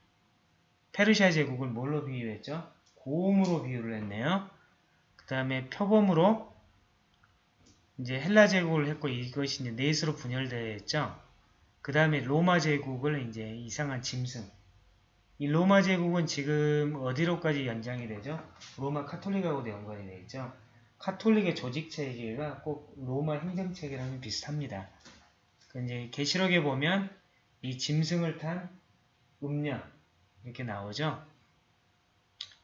[SPEAKER 1] 페르시아 제국을 뭘로 비유했죠? 고음으로 비유를 했네요. 그 다음에 표범으로 이제 헬라 제국을 했고 이것이 이제 넷으로 분열되어 있죠. 그 다음에 로마 제국을 이제 이상한 짐승. 이 로마 제국은 지금 어디로까지 연장이 되죠? 로마 카톨릭하고도 연관이 되어 있죠. 카톨릭의 조직 체계가 꼭 로마 행정 체계랑 비슷합니다. 그 이제 계시록에 보면 이 짐승을 탄 음녀 이렇게 나오죠.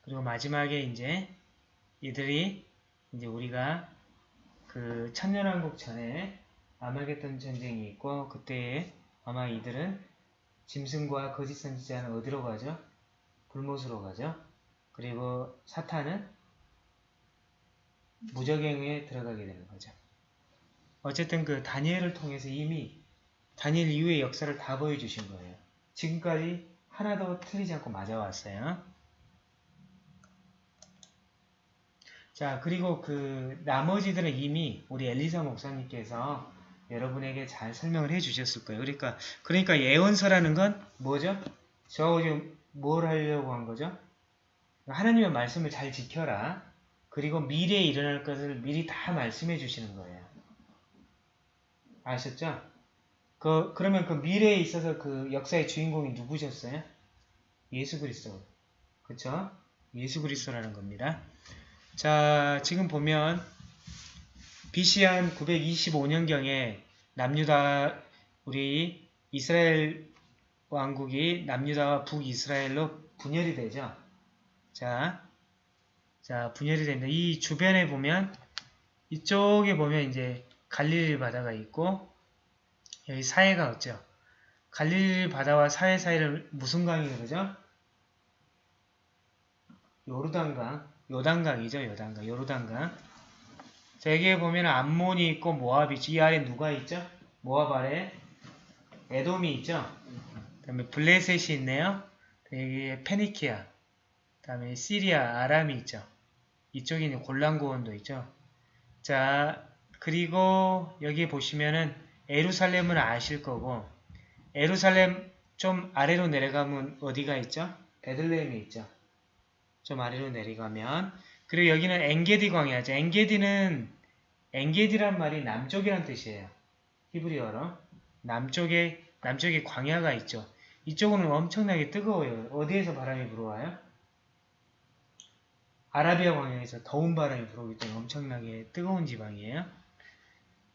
[SPEAKER 1] 그리고 마지막에 이제 이들이 이제 우리가 그 천년왕국 전에 아마겟돈 전쟁이 있고 그때에 아마 이들은 짐승과 거짓 선지자는 어디로 가죠? 불못으로 가죠. 그리고 사탄은 무적행에 들어가게 되는 거죠. 어쨌든 그 다니엘을 통해서 이미 다니엘 이후의 역사를 다 보여주신 거예요. 지금까지 하나도 틀리지 않고 맞아왔어요. 자, 그리고 그 나머지들은 이미 우리 엘리사 목사님께서 여러분에게 잘 설명을 해 주셨을 거예요. 그러니까, 그러니까 예언서라는 건 뭐죠? 저 지금 뭘 하려고 한 거죠? 하나님의 말씀을 잘 지켜라. 그리고 미래에 일어날 것을 미리 다 말씀해 주시는 거예요. 아셨죠? 그, 그러면 그 미래에 있어서 그 역사의 주인공이 누구셨어요? 예수 그리스도. 그쵸? 예수 그리스도라는 겁니다. 자, 지금 보면 BC 한 925년경에 남유다 우리 이스라엘 왕국이 남유다와 북이스라엘로 분열이 되죠. 자, 자 분열이 됩니다. 이 주변에 보면 이쪽에 보면 이제 갈릴리 바다가 있고 여기 사해가 없죠. 갈릴리 바다와 사해 사이를 무슨 강이 그러죠? 요르단강, 요단강이죠. 요단강, 요르단강. 자, 여기에 보면 암몬이 있고 모압이 있죠. 이 아래 누가 있죠? 모압 아래 에돔이 있죠. 그 다음에 블레셋이 있네요. 여기에 페니키아, 그 다음에 시리아, 아람이 있죠. 이쪽에 있는 골란고원도 있죠. 자, 그리고 여기 보시면은 에루살렘은 아실 거고 에루살렘 좀 아래로 내려가면 어디가 있죠? 베들레헴이 있죠. 좀 아래로 내려가면 그리고 여기는 엥게디 광야죠. 엥게디는 엥게디란 말이 남쪽이란 뜻이에요. 히브리어로 남쪽에 남쪽에 광야가 있죠. 이쪽은 엄청나게 뜨거워요. 어디에서 바람이 불어와요? 아라비아 광야에서 더운 바람이 불어오기 때문에 엄청나게 뜨거운 지방이에요.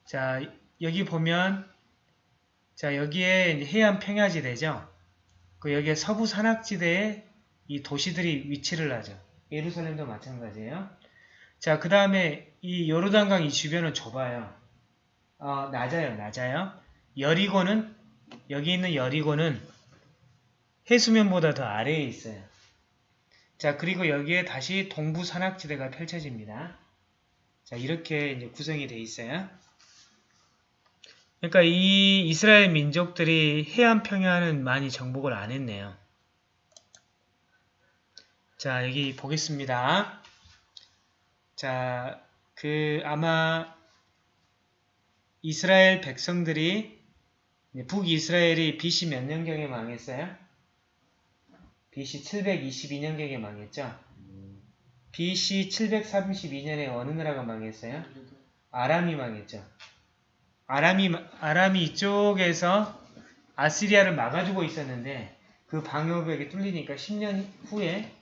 [SPEAKER 1] 자, 여기 보면 자, 여기에 해안 평야지대죠. 그 여기에 서부 산악지대에 이 도시들이 위치를 하죠. 예루살렘도 마찬가지예요. 자, 그 다음에 이 요르단강 이 주변은 좁아요. 어, 낮아요, 낮아요. 여리고는 여기 있는 여리고는 해수면보다 더 아래에 있어요. 자, 그리고 여기에 다시 동부 산악지대가 펼쳐집니다. 자, 이렇게 이제 구성이 돼 있어요. 그러니까 이 이스라엘 민족들이 해안 평야는 많이 정복을 안 했네요. 자, 여기 보겠습니다. 자, 그 아마 이스라엘 백성들이 북이스라엘이 BC 몇 년경에 망했어요? BC 722년경에 망했죠? BC 732년에 어느 나라가 망했어요? 아람이 망했죠. 아람이, 아람이 이쪽에서 아시리아를 막아주고 있었는데 그 방어벽이 뚫리니까 10년 후에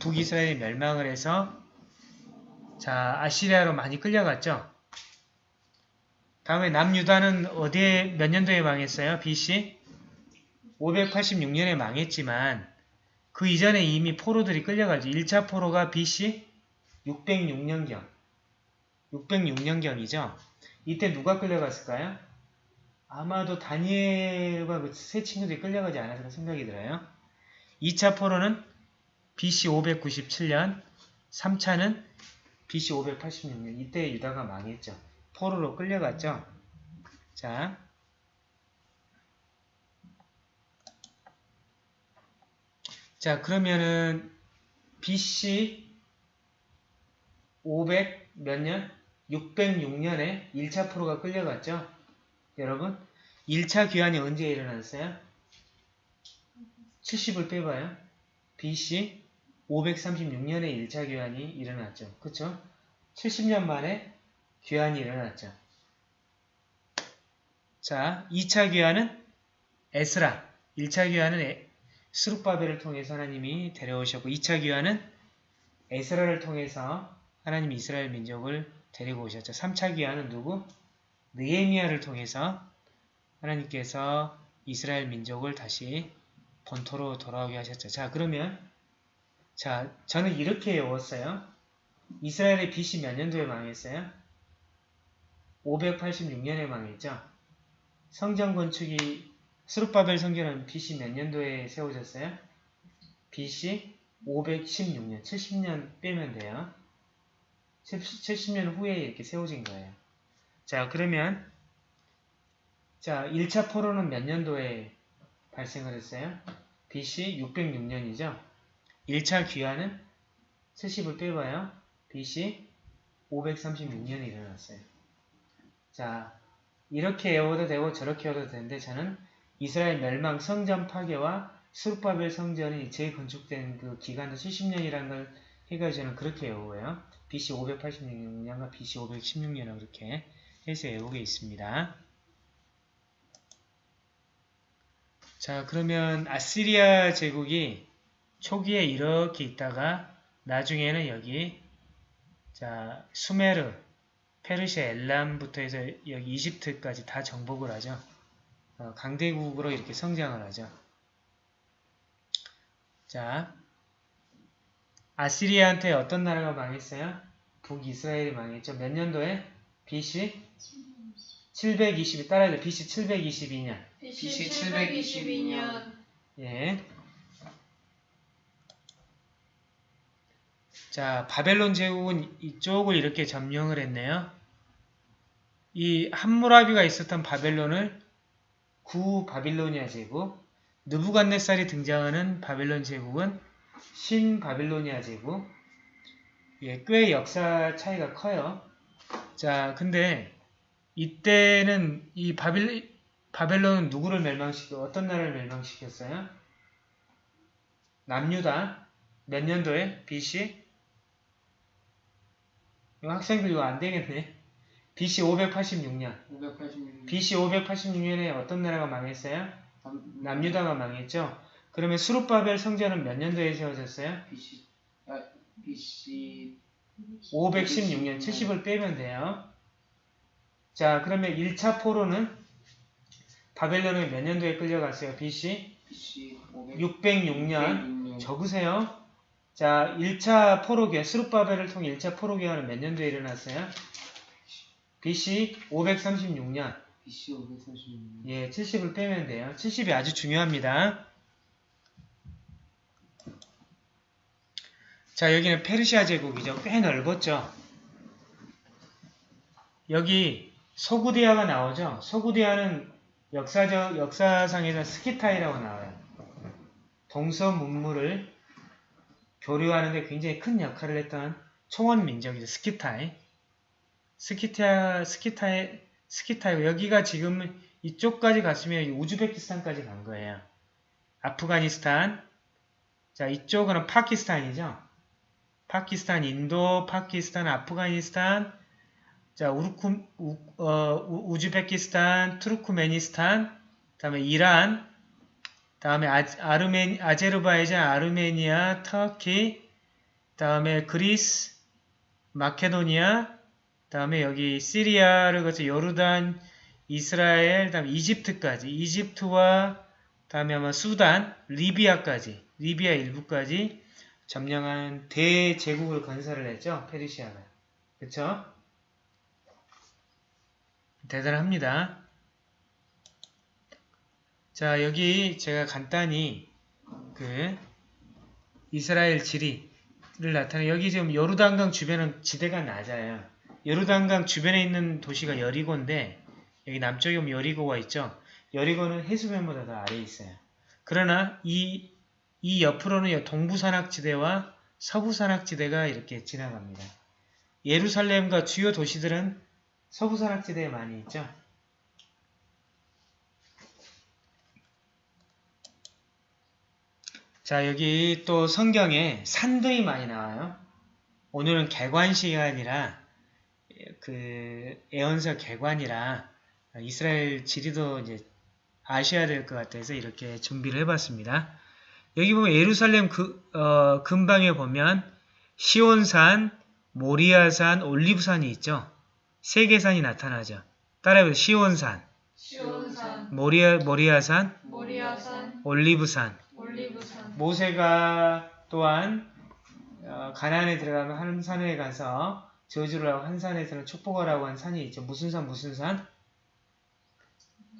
[SPEAKER 1] 북이스라엘이 멸망을 해서 자 아시리아로 많이 끌려갔죠. 다음에 남유다는 어디에 몇 년도에 망했어요? BC 586년에 망했지만 그 이전에 이미 포로들이 끌려가죠. 1차 포로가 BC 606년경 606년경이죠. 이때 누가 끌려갔을까요? 아마도 다니엘과 그 세 친구들이 끌려가지 않았을까 생각이 들어요. 2차 포로는 BC 597년, 3차는 BC 586년. 이때 유다가 망했죠. 포로로 끌려갔죠. 자, 자 그러면은 BC 500 몇 년? 606년에 1차 포로가 끌려갔죠. 여러분 1차 귀환이 언제 일어났어요? 70을 빼봐요. BC 536년에 1차 귀환이 일어났죠. 그쵸? 70년 만에 귀환이 일어났죠. 자, 2차 귀환은 에스라. 1차 귀환은 스룹바벨을 통해서 하나님이 데려오셨고 2차 귀환은 에스라를 통해서 하나님이 이스라엘 민족을 데리고 오셨죠. 3차 귀환은 누구? 느에미아를 통해서 하나님께서 이스라엘 민족을 다시 본토로 돌아오게 하셨죠. 자 그러면 자 저는 이렇게 외웠어요. 이스라엘의 BC 몇 년도에 망했어요? 586년에 망했죠. 성전 건축이 스룹바벨 성전은 BC 몇 년도에 세워졌어요? BC 516년, 70년 빼면 돼요. 70 년 후에 이렇게 세워진 거예요. 자, 그러면 자, 1차 포로는 몇 년도에 발생을 했어요? BC 606년이죠. 1차 귀환은 70을 빼봐요. BC 536년에 일어났어요. 자, 이렇게 외워도 되고 저렇게 외워도 되는데 저는 이스라엘 멸망 성전 파괴와 수르바벨 성전이 재건축된 그 기간도 70년이라는 걸 해가지고 저는 그렇게 외우고요. BC 586년과 BC 516년을 그렇게 해서 외우게 있습니다. 자 그러면 아시리아 제국이 초기에 이렇게 있다가 나중에는 여기 자 수메르, 페르시아 엘람부터 해서 여기 이집트까지 다 정복을 하죠. 어, 강대국으로 이렇게 성장을 하죠. 자, 아시리아한테 어떤 나라가 망했어요? 북이스라엘이 망했죠. 몇 년도에? BC 722 따라야 돼. BC 722년.
[SPEAKER 2] BC 722년
[SPEAKER 1] 예. 자, 바벨론 제국은 이쪽을 이렇게 점령을 했네요. 이 함무라비가 있었던 바벨론을 구 바빌로니아 제국, 느부갓네살이 등장하는 바벨론 제국은 신 바빌로니아 제국. 예, 꽤 역사 차이가 커요. 자, 근데 이때는 이 바빌 바벨론은 누구를 멸망시켜 어떤 나라를 멸망시켰어요? 남유다 몇 년도에? BC? 이거 학생들 이거 안 되겠네. BC 586년.
[SPEAKER 3] 586년.
[SPEAKER 1] BC 586년에 어떤 나라가 망했어요?
[SPEAKER 3] 남,
[SPEAKER 1] 남유다가 망했죠. 그러면 수룹바벨 성전은 몇 년도에 세워졌어요?
[SPEAKER 3] BC 아 BC
[SPEAKER 1] 516년 70을 빼면 돼요. 자, 그러면 1차 포로는 바벨론은 몇 년도에 끌려갔어요? BC
[SPEAKER 3] BC 500
[SPEAKER 1] 606년 적으세요. 자, 1차 포로기화, 스룹바벨을 통해 1차 포로기화는 몇 년도에 일어났어요? BC 536년.
[SPEAKER 3] BC 536년.
[SPEAKER 1] 예, 70을 빼면 돼요. 70이 아주 중요합니다. 자, 여기는 페르시아 제국이죠. 꽤 넓었죠. 여기 소구디아가 나오죠. 소구디아는 역사적, 역사상에서 스키타이라고 나와요. 동서 문물을 교류하는데 굉장히 큰 역할을 했던 총원 민족이죠. 스키타이. 스키타, 스키타이, 스키타이. 여기가 지금 이쪽까지 갔으면 우즈베키스탄까지 간 거예요. 아프가니스탄. 자, 이쪽은 파키스탄이죠. 파키스탄, 인도, 파키스탄, 아프가니스탄, 자, 우르쿠, 우, 어, 우- 우즈베키스탄, 투르크메니스탄, 다음에 이란, 다음에 아, 아르메, 아제르바이잔, 아르메니아, 터키, 다음에 그리스, 마케도니아, 다음에 여기 시리아를 거쳐 요르단, 이스라엘, 다음에 이집트까지, 이집트와 다음에 아마 수단, 리비아까지, 리비아 일부까지 점령한 대제국을 건설을 했죠. 페르시아가. 그쵸? 대단합니다. 자, 여기 제가 간단히 그 이스라엘 지리를 나타내 여기 지금 요르단강 주변은 지대가 낮아요. 요르단강 주변에 있는 도시가 여리고인데 여기 남쪽에 보면 여리고가 있죠. 여리고는 해수면보다 더 아래에 있어요. 그러나 이, 이 옆으로는 동부산악지대와 서부산악지대가 이렇게 지나갑니다. 예루살렘과 주요 도시들은 서부산악지대에 많이 있죠. 자, 여기 또 성경에 산들이 많이 나와요. 오늘은 개관 시간이라 그 애언서 개관이라 이스라엘 지리도 이제 아셔야 될 것 같아서 이렇게 준비를 해봤습니다. 여기 보면 예루살렘 그, 어, 근방에 보면 시온산, 모리아산, 올리브산이 있죠. 세 개 산이 나타나죠. 따라해보세요. 시온산,
[SPEAKER 2] 시온산
[SPEAKER 1] 모리아, 모리아산,
[SPEAKER 2] 모리아산
[SPEAKER 1] 올리브산.
[SPEAKER 2] 올리브산
[SPEAKER 1] 모세가 또한 어, 가나안에 들어가면 한 산에 가서 저주를 하고 한 산에서는 축복하라고 한 산이 있죠. 무슨 산 무슨 산?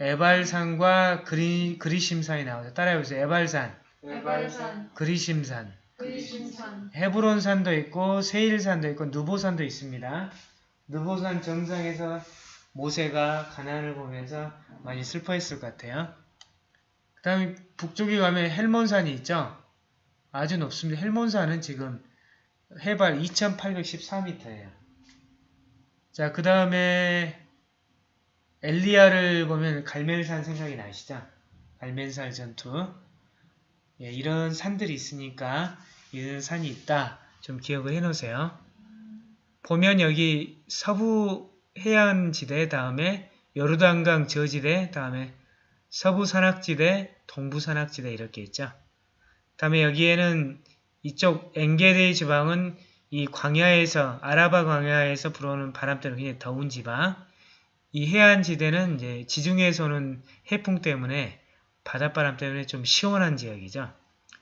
[SPEAKER 1] 에발산과 그리, 그리심산이 나오죠. 따라해보세요. 에발산,
[SPEAKER 2] 에발산
[SPEAKER 1] 그리심산,
[SPEAKER 2] 그리심산
[SPEAKER 1] 헤브론산도 있고 세일산도 있고 누보산도 있습니다. 누보산 정상에서 모세가 가나안을 보면서 많이 슬퍼했을 것 같아요. 그 다음에 북쪽에 가면 헬몬산이 있죠. 아주 높습니다. 헬몬산은 지금 해발 2814m예요. 자, 그 다음에 엘리야를 보면 갈멜산 생각이 나시죠? 갈멜산 전투. 예, 이런 산들이 있으니까 이런 산이 있다. 좀 기억을 해 놓으세요. 보면 여기 서부 해안 지대 다음에 요르단강 저지대 다음에 서부 산악지대, 동부 산악지대 이렇게 있죠. 다음에 여기에는 이쪽 엥게레 지방은 이 광야에서 아라바 광야에서 불어오는 바람 때문에 굉장히 더운 지방 이 해안 지대는 이제 지중해에서 오는 해풍 때문에 바닷바람 때문에 좀 시원한 지역이죠.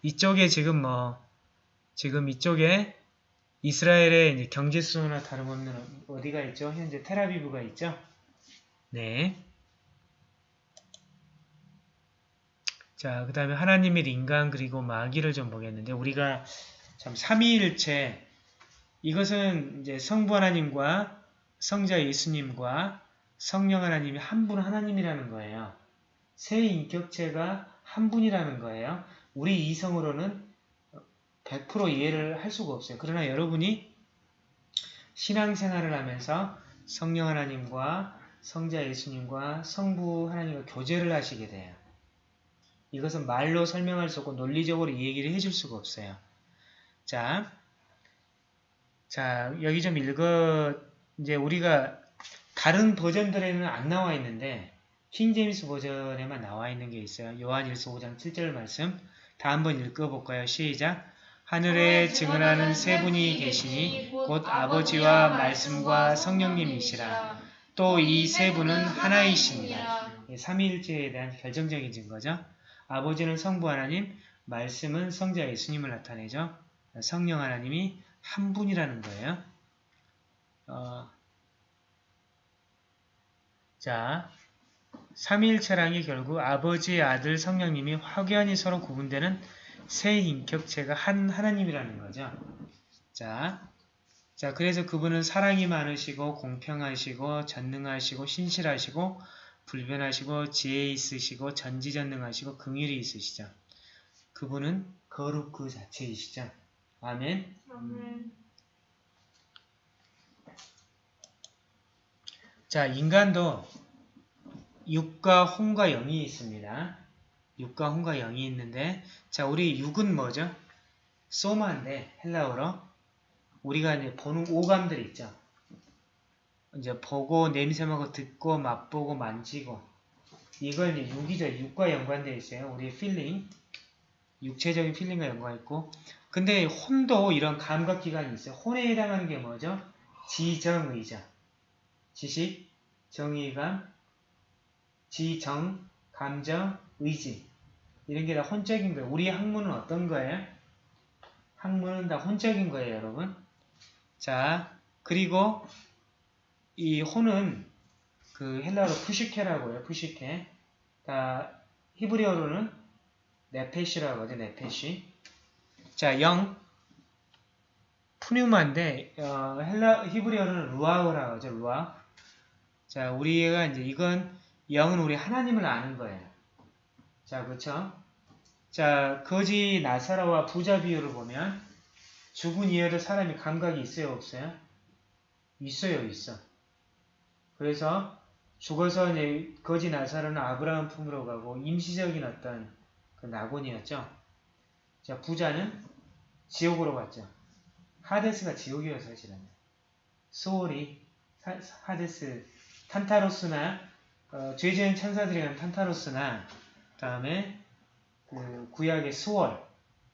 [SPEAKER 1] 이쪽에 지금 뭐 지금 이쪽에 이스라엘의 경제 수준이나 다름없는 어디가 있죠? 현재 테라비브가 있죠. 네. 자, 그 다음에 하나님의 인간 그리고 마귀를 좀 보겠는데 우리가 참 삼위일체 이것은 이제 성부 하나님과 성자 예수님과 성령 하나님이 한 분 하나님이라는 거예요. 세 인격체가 한 분이라는 거예요. 우리 이성으로는 100% 이해를 할 수가 없어요. 그러나 여러분이 신앙생활을 하면서 성령 하나님과 성자 예수님과 성부 하나님과 교제를 하시게 돼요. 이것은 말로 설명할 수 없고 논리적으로 이 얘기를 해줄 수가 없어요. 자, 자 여기 좀 읽어 이제 우리가 다른 버전들에는 안 나와 있는데 킹제임스 버전에만 나와 있는 게 있어요. 요한일서 5장 7절 말씀 다 한번 읽어볼까요? 시작! 하늘에 증언하는 세 분이 계시니 곧 아버지와 말씀과 성령님이시라. 또 이 세 분은 하나이십니다. 예, 삼위일체에 대한 결정적인 증거죠. 아버지는 성부 하나님, 말씀은 성자 예수님을 나타내죠. 성령 하나님이 한 분이라는 거예요. 어, 자, 삼위일체랑이 결국 아버지, 아들, 성령님이 확연히 서로 구분되는 세 인격체가 한 하나님이라는 거죠. 자, 자 그래서 그분은 사랑이 많으시고 공평하시고 전능하시고 신실하시고 불변하시고 지혜 있으시고 전지전능하시고 긍휼이 있으시죠. 그분은 거룩 그 자체이시죠. 아멘.
[SPEAKER 2] 아멘.
[SPEAKER 1] 자, 인간도 육과 혼과 영이 있습니다. 육과 혼과 영이 있는데 자, 우리 육은 뭐죠? 소마인데 헬라어로 우리가 이제 보는 오감들이 있죠. 이제 보고 냄새 맡고 듣고 맛보고 만지고 이걸 이제 육이죠. 육과 연관되어 있어요. 우리의 feeling 육체적인 feeling과 연관있고 근데 혼도 이런 감각기관이 있어요. 혼에 해당하는 게 뭐죠? 지정의죠. 지식, 정의감, 지정, 감정, 의지 이런 게 다 혼적인 거예요. 우리 학문은 어떤 거예요? 학문은 다 혼적인 거예요, 여러분. 자, 그리고 이 혼은 그 헬라어로 푸시케라고 해요. 푸시케. 다 히브리어로는 네페시라고 하죠. 네페시. 자, 영 푸뉴마인데 어, 헬라 히브리어로는 루아우라고 하죠. 루아. 자, 우리가 이제 이건 영은 우리 하나님을 아는 거예요. 자, 그렇죠? 자, 거지 나사라와 부자 비유를 보면 죽은 이에도 사람이 감각이 있어요, 없어요? 있어요, 있어. 그래서 죽어서 거지 나사로는 아브라함 품으로 가고 임시적인 어떤 그 낙원이었죠. 자, 부자는 지옥으로 갔죠. 하데스가 지옥이어요, 사실은. 소울이 사- 하데스, 탄타로스나 어, 죄 지은 천사들이 가는 탄타로스나 다음에 그 구약의 수월,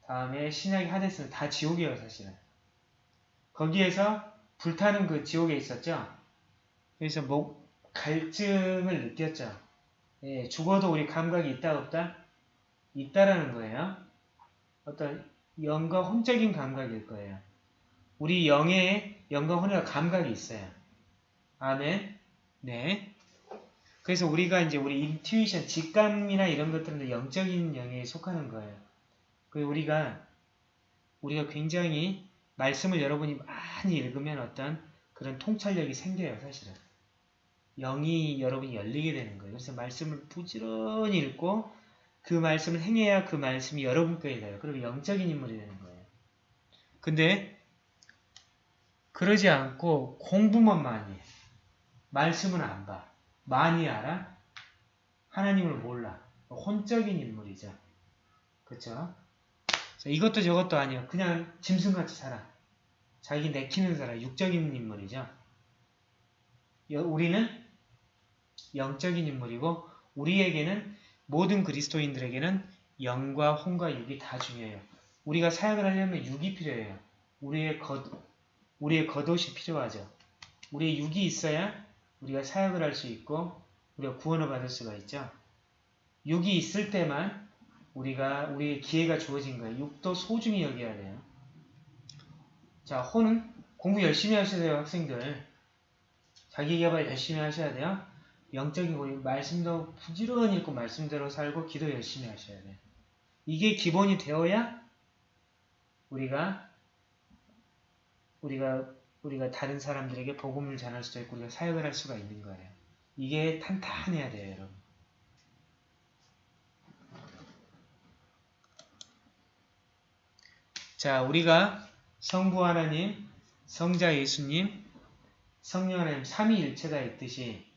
[SPEAKER 1] 다음에 신약의 하데스는 다 지옥이에요, 사실은. 거기에서 불타는 그 지옥에 있었죠. 그래서 뭐 갈증을 느꼈죠. 예, 죽어도 우리 감각이 있다 없다? 있다라는 거예요. 어떤 영과 혼적인 감각일 거예요. 우리 영의 영과 혼의 감각이 있어요. 아멘. 네. 그래서 우리가 이제 우리 인투이션, 직감이나 이런 것들은 영적인 영에 속하는 거예요. 그리고 우리가 우리가 굉장히 말씀을 여러분이 많이 읽으면 어떤 그런 통찰력이 생겨요, 사실은. 영이 여러분이 열리게 되는 거예요. 그래서 말씀을 부지런히 읽고 그 말씀을 행해야 그 말씀이 여러분께 가요. 그리고 영적인 인물이 되는 거예요. 근데 그러지 않고 공부만 많이 해. 말씀은 안 봐. 많이 알아? 하나님을 몰라. 혼적인 인물이죠. 자, 이것도 저것도 아니야. 그냥 짐승같이 살아. 자기 내키는 사람, 육적인 인물이죠. 여- 우리는 영적인 인물이고 우리에게는 모든 그리스도인들에게는 영과 혼과 육이 다 중요해요. 우리가 사역을 하려면 육이 필요해요. 우리의 겉, 우리의 겉옷이 필요하죠. 우리의 육이 있어야 우리가 사역을 할 수 있고 우리가 구원을 받을 수가 있죠. 육이 있을 때만 우리가 우리의 기회가 주어진 거예요. 육도 소중히 여겨야 돼요. 자, 호는 공부 열심히 하셔야 돼요, 학생들. 자기 개발 열심히 하셔야 돼요. 영적인 고유, 말씀도 부지런히 읽고 말씀대로 살고 기도 열심히 하셔야 돼요. 이게 기본이 되어야 우리가 우리가 우리가 다른 사람들에게 복음을 전할 수도 있고 우리가 사역을 할 수가 있는 거예요. 이게 탄탄해야 돼요, 여러분. 자, 우리가 성부 하나님, 성자 예수님, 성령 하나님 삼위일체가 있듯이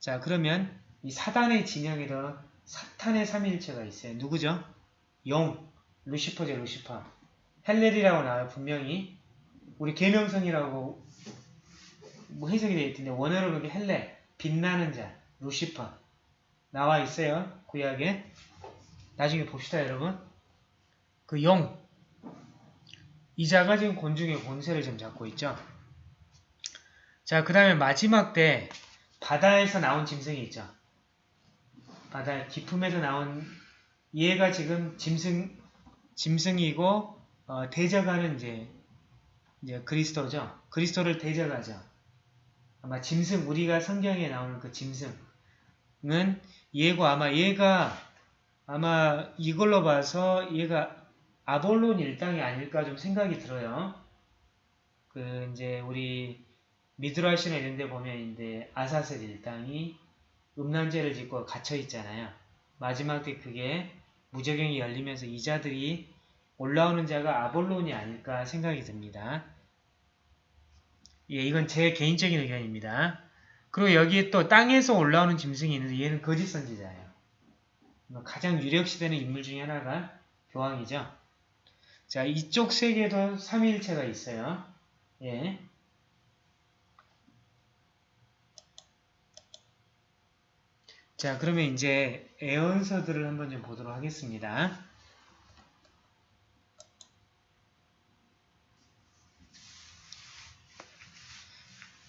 [SPEAKER 1] 자, 그러면 이 사단의 진영에도 사탄의 삼위일체가 있어요. 누구죠? 영, 루시퍼죠, 루시퍼. 헬렐이라고 나와요, 분명히. 우리 계명성이라고 뭐 해석이 되어 있던데 원어로 보면 헬렐, 빛나는 자, 루시퍼 나와 있어요. 구약에. 나중에 봅시다, 여러분. 그 영, 이 자가 지금 곤중의 권세를 좀 잡고 있죠. 자, 그 다음에 마지막 때 바다에서 나온 짐승이 있죠. 바다 깊음에서 나온 얘가 지금 짐승 짐승이고 어, 대적하는 이제 이제 그리스도죠. 그리스도를 대적하죠. 아마 짐승 우리가 성경에 나오는 그 짐승은 얘고 아마 얘가 아마 이걸로 봐서 얘가 아볼론 일당이 아닐까 좀 생각이 들어요. 그 이제 우리 미드라시나 이런 데 보면 이제 아사셀 일당이 음란죄를 짓고 갇혀 있잖아요. 마지막 때 그게 무적경이 열리면서 이자들이 올라오는 자가 아볼론이 아닐까 생각이 듭니다. 예, 이건 제 개인적인 의견입니다. 그리고 여기에 또 땅에서 올라오는 짐승이 있는데 얘는 거짓 선지자예요. 가장 유력시되는 인물 중에 하나가 교황이죠. 자, 이쪽 세계도 삼위일체가 있어요. 예. 자, 그러면 이제 애언서들을 한번 좀 보도록 하겠습니다.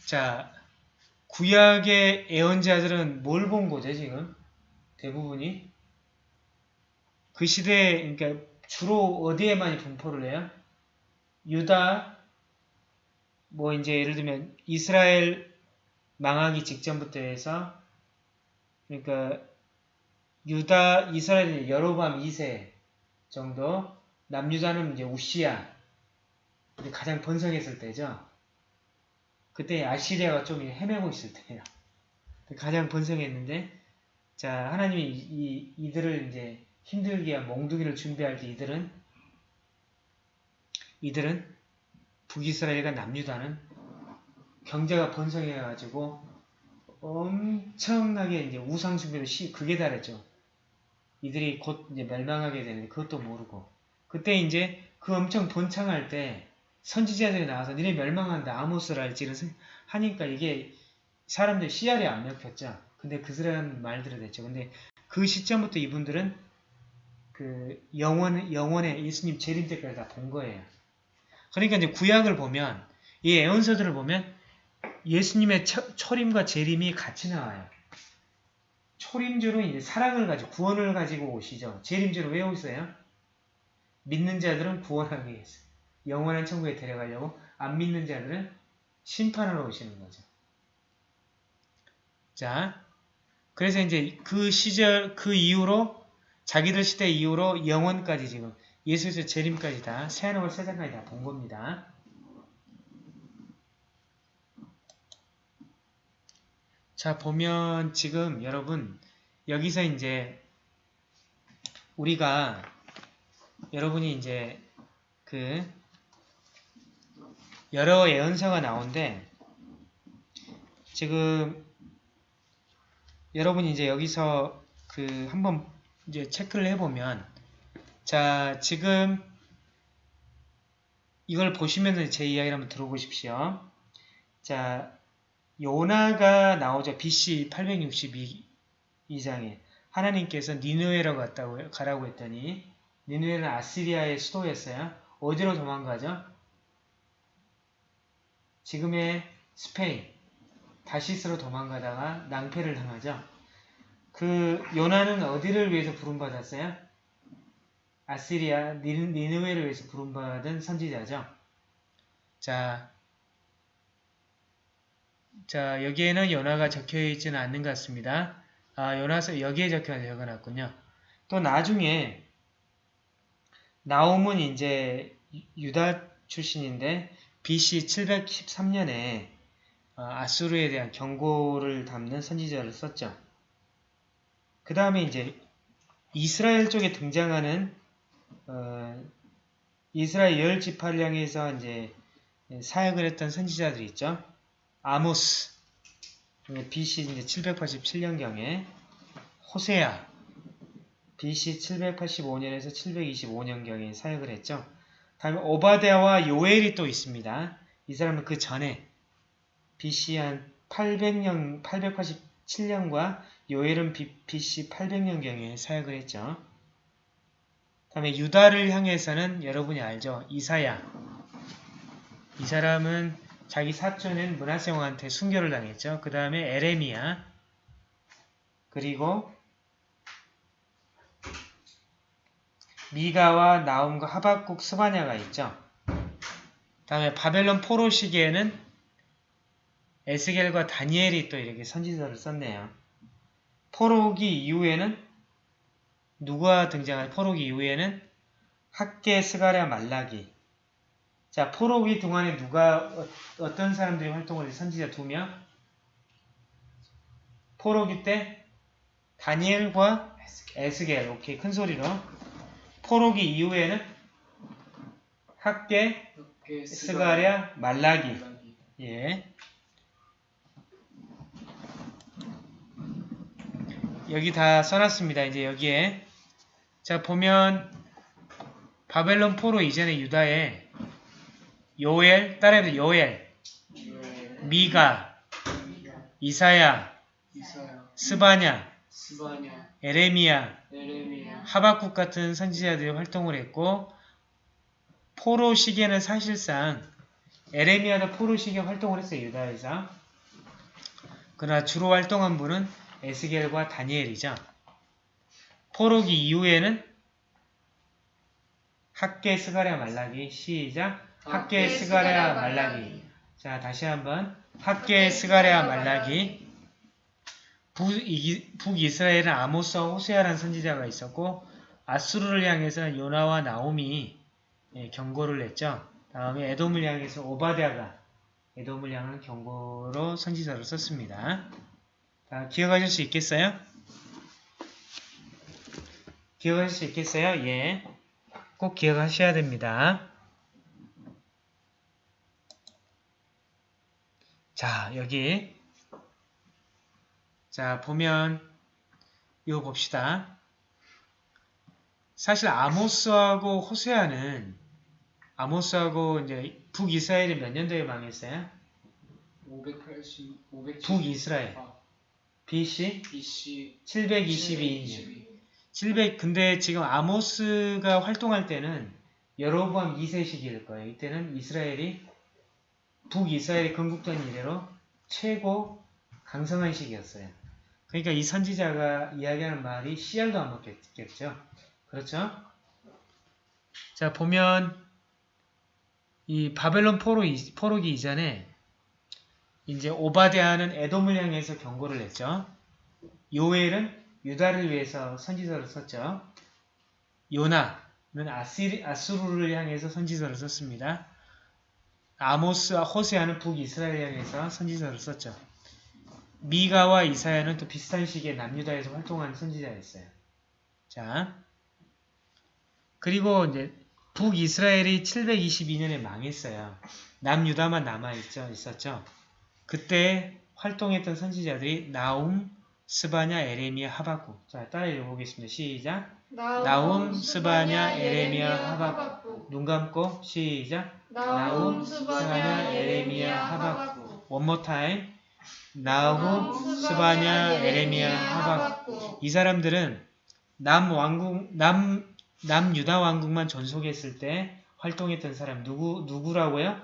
[SPEAKER 1] 자, 구약의 애언자들은 뭘 본 거죠, 지금? 대부분이? 그 시대에, 그러니까 주로 어디에 많이 분포를 해요? 유다, 뭐 이제 예를 들면 이스라엘 망하기 직전부터 해서 그러니까 유다, 이스라엘 여로밤 2세 정도 남유다는 이제 우시야 가장 번성했을 때죠. 그때 아시리아가 좀 헤매고 있을 때예요. 가장 번성했는데 자 하나님이 이, 이들을 이제 힘들게 한 몽둥이를 준비할 때 이들은 이들은 북이스라엘과 남유다는 경제가 번성해가지고 엄청나게 이제 우상숭배로 시 극에 달했죠. 이들이 곧 이제 멸망하게 되는데 그것도 모르고 그때 이제 그 엄청 번창할 때 선지자들이 나와서 니네 멸망한다 아모스랄지 이런 하니까 이게 사람들 씨알이 안 먹혔죠. 근데 그스란 말들을 했죠. 근데 그 시점부터 이분들은 그 영원 영원의 예수님 재림 때까지 다 본 거예요. 그러니까 이제 구약을 보면 이 애언서들을 보면 예수님의 처, 초림과 재림이 같이 나와요. 초림주로 이제 사랑을 가지고 구원을 가지고 오시죠. 재림주로 왜 오세요? 믿는 자들은 구원하기 위해서 영원한 천국에 데려가려고 안 믿는 자들은 심판하러 오시는 거죠. 자, 그래서 이제 그 시절 그 이후로 자기들 시대 이후로 영원까지 지금 예수의 재림까지 다 새하늘과 세상까지 다 본 겁니다. 자 보면 지금 여러분 여기서 이제 우리가 여러분이 이제 그 여러 예언서가 나오는데 지금 여러분이 이제 여기서 그 한번 이제 체크를 해보면 자 지금 이걸 보시면은 제 이야기를 한번 들어보십시오. 자 요나가 나오죠. BC 862장에 하나님께서 니누에로 갔다고 가라고 했더니 니누에는 아시리아의 수도였어요. 어디로 도망가죠? 지금의 스페인 다시스로 도망가다가 낭패를 당하죠. 그 요나는 어디를 위해서 부름받았어요? 아시리아 니- 니느웨를 위해서 부름받은 선지자죠. 자, 자 여기에는 요나가 적혀 있지는 않는 것 같습니다. 아 요나서 여기에 적혀 적어놨군요. 또 나중에 나옴은 이제 유- 유다 출신인데 BC 713년에 어, 아수르에 대한 경고를 담는 선지자를 썼죠. 그 다음에 이제 이스라엘 쪽에 등장하는 어, 이스라엘 열 지파령에서 이제 사역을 했던 선지자들이 있죠. 아모스 BC 이제 787년경에 호세아 BC 785년에서 725년경에 사역을 했죠. 다음에 오바데아와 요엘이 또 있습니다. 이 사람은 그 전에 BC 한 800년, 887년과 요엘은 BC 800년경에 사역을 했죠. 다음에 유다를 향해서는 여러분이 알죠. 이사야. 이 사람은 자기 사촌인 문하세 왕한테 순교를 당했죠. 그 다음에 에레미야. 그리고 미가와 나움과 하박국 스바냐가 있죠. 다음에 바벨론 포로 시기에는 에스겔과 다니엘이 또 이렇게 선지서를 썼네요. 포로기 이후에는 누가 등장할 포로기 이후에는 학계 스가랴 말라기 자 포로기 동안에 누가 어, 어떤 사람들이 활동을 해 선지자 두 명 포로기 때 다니엘과 에스겔 오케이 큰 소리로 포로기 이후에는 학계 스가랴 말라기
[SPEAKER 3] 말라기.
[SPEAKER 1] 예. 여기 다 써놨습니다. 이제 여기에 자 보면 바벨론 포로 이전에 유다에 요엘 따라해서 요엘, 미가, 이사야, 스바냐, 에레미야, 하박국 같은 선지자들이 활동을 했고 포로 시기에는 사실상 에레미야도 포로 시기에 활동을 했어요. 유다에서. 그러나 주로 활동한 분은 에스겔과 다니엘이죠. 포로기 이후에는 학개 스가랴 말라기 시작 학개 스가랴 말라기 자 다시 한번 학개 스가랴 말라기 북이- 북이스라엘은 아모스와 호세아라는 선지자가 있었고 아수르를 향해서 요나와 나옴이 예, 경고를 냈죠. 다음에 에돔을 향해서 오바댜가 에돔을 향한 경고로 선지서를 썼습니다. 자, 기억하실 수 있겠어요? 기억하실 수 있겠어요? 예. 꼭 기억하셔야 됩니다. 자, 여기 자, 보면 이거 봅시다. 사실 아모스하고 호세아는 아모스하고 이제 북이스라엘이 몇 년도에 망했어요?
[SPEAKER 3] 580, 570,
[SPEAKER 1] 북이스라엘.
[SPEAKER 3] 아,
[SPEAKER 1] BC
[SPEAKER 3] BC
[SPEAKER 1] 722년. 700 근데 지금 아모스가 활동할 때는 여로보암 2세 시기일 거예요. 이때는 이스라엘이 북이스라엘이 건국된 이래로 최고 강성한 시기였어요. 그러니까 이 선지자가 이야기하는 말이 씨알도 안 먹겠죠. 그렇죠? 자 보면 이 바벨론 포로 이- 포로기 이전에 이제 오바데아는 에돔을 향해서 경고를 했죠. 요엘은 유다를 위해서 선지서를 썼죠. 요나는 아수르를 향해서 선지서를 썼습니다. 아모스와 호세아는 북이스라엘 향해서 선지서를 썼죠. 미가와 이사야는 또 비슷한 시기에 남유다에서 활동한 선지자였어요. 자, 그리고 이제 북이스라엘이 722년에 망했어요. 남유다만 남아있죠, 있었죠. 그때 활동했던 선지자들이 나움, 스바냐, 에레미야, 하박국. 자, 따라 읽어보겠습니다. 시작. 나움, 스바냐, 에레미야, 하박국. 눈 감고 시작.
[SPEAKER 2] 나움, 스바냐, 에레미야, 하박국.
[SPEAKER 1] One more time. 나움, 스바냐, 에레미야, 하박국. 이 사람들은 남 왕국, 남, 남유다 왕국만 전속했을 때 활동했던 사람 누구 누구라고요?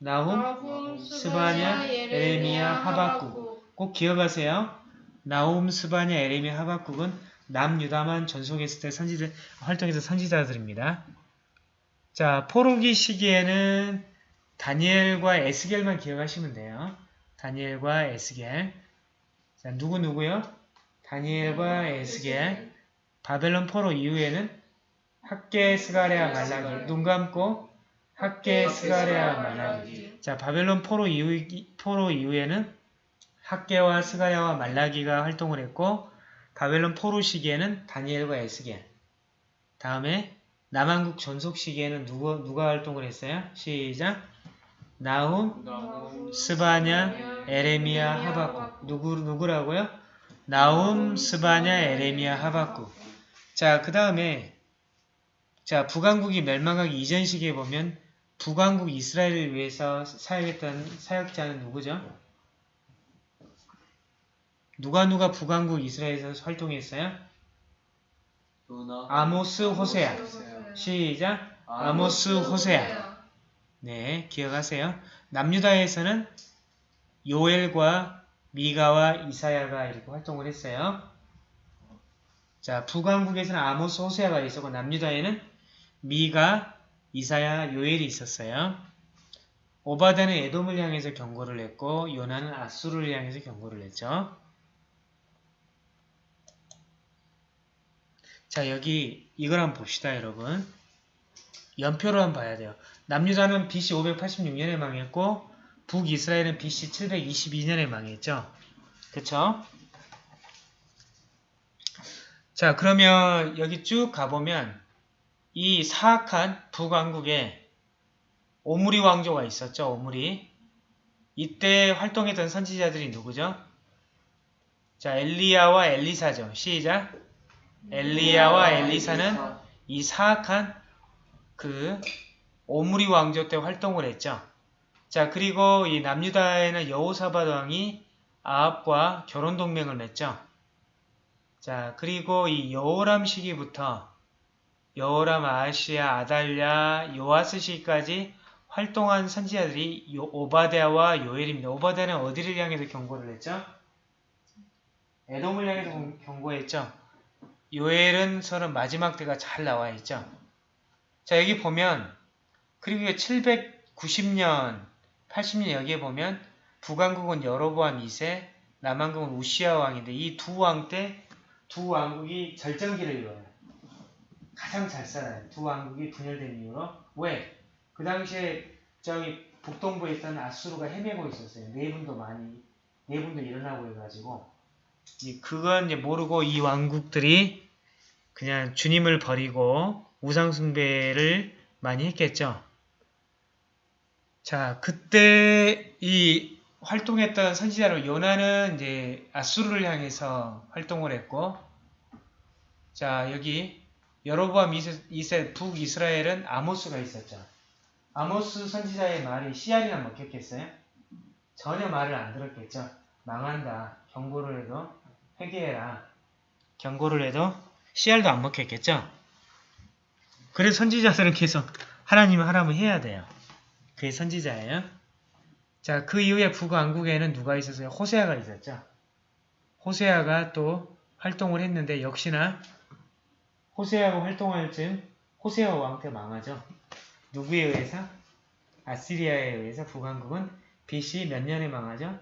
[SPEAKER 1] 나훔,
[SPEAKER 2] 나훔,
[SPEAKER 1] 스바냐, 에레미야, 하박국. 꼭 기억하세요. 나훔, 스바냐, 에레미야, 하박국은 남유다만 전속했을 때 선지자, 활동해서 선지자들입니다. 자, 포로기 시기에는 다니엘과 에스겔만 기억하시면 돼요. 다니엘과 에스겔. 자, 누구 누구요? 다니엘과 에스겔. 바벨론 포로 이후에는 학개, 스가랴, 말라기. 눈 감고 학개, 스가랴, 말라기. 자, 바벨론 포로 이후 포로 이후에는 학개와 스가랴와 말라기가 활동을 했고 바벨론 포로 시기에는 다니엘과 에스겔. 다음에 남한국 전속 시기에는 누구 누가 활동을 했어요? 시작. 나훔, 스바냐, 에레미야, 하박국. 누구 누구라고요? 나훔, 스바냐, 에레미야, 하박국. 자, 그 다음에 자 북왕국이 멸망하기 이전 시기에 보면 북왕국 이스라엘을 위해서 사역했던 사역자는 누구죠? 누가 누가 북왕국 이스라엘에서 활동했어요? 아모스, 호세아.
[SPEAKER 3] 호세아.
[SPEAKER 1] 시작. 아모스, 호세아. 네, 기억하세요. 남유다에서는 요엘과 미가와 이사야가 이렇게 활동을 했어요. 자, 북왕국에서는 아모스, 호세아가 있었고 남유다에는 미가, 이사야, 요엘이 있었어요. 오바다는 에돔을 향해서 경고를 했고 요나는 아수르를 향해서 경고를 했죠. 자, 여기 이걸 한번 봅시다, 여러분. 연표로 한번 봐야 돼요. 남유다는 BC 586년에 망했고 북이스라엘은 BC 722년에 망했죠. 그쵸? 자 그러면 여기 쭉 가보면 이 사악한 북왕국에 오므리 왕조가 있었죠. 오므리 이때 활동했던 선지자들이 누구죠? 자 엘리야와 엘리사죠. 시작 엘리야와 엘리사는 이 사악한 그 오므리 왕조 때 활동을 했죠. 자 그리고 이 남유다에는 여호사밧 왕이 아합과 결혼 동맹을 맺죠. 자 그리고 이 여호람 시기부터 여호람, 아시아, 아달랴, 요아스 시기까지 활동한 선지자들이 요, 오바데아와 요엘입니다. 오바데아는 어디를 향해서 경고를 했죠? 에돔을 향해서 경- 경고했죠. 요엘은 서는 마지막 때가 잘 나와 있죠. 자 여기 보면 그리고 790년, 80년 여기에 보면 북왕국은 여로보암 2세, 남왕국은 우시아 왕인데 이 두 왕 때 두 왕국이 절정기를 이뤄요. 가장 잘 살아요. 두 왕국이 분열된 이후로. 왜? 그 당시에 저기 북동부에 있던 아수르가 헤매고 있었어요. 내분도 많이, 내분도 일어나고 해가지고. 이 그건 이제 모르고 이 왕국들이 그냥 주님을 버리고 우상숭배를 많이 했겠죠. 자, 그때 이 활동했던 선지자로 요나는 이제 아수르를 향해서 활동을 했고, 자, 여기 여로보암 2세 북이스라엘은 아모스가 있었죠. 아모스 선지자의 말이 씨알이나 먹혔겠어요? 전혀 말을 안 들었겠죠. 망한다. 경고를 해도 회개해라. 경고를 해도 씨알도 안 먹혔겠죠. 그래서 선지자들은 계속 하나님 하라면 해야 돼요. 그게 선지자예요. 자, 그 이후에 북왕국에는 누가 있었어요? 호세아가 있었죠. 호세아가 또 활동을 했는데 역시나 호세아가 활동할 즈음 호세아 왕 때 망하죠. 누구에 의해서? 아시리아에 의해서 북왕국은 BC 몇 년에 망하죠?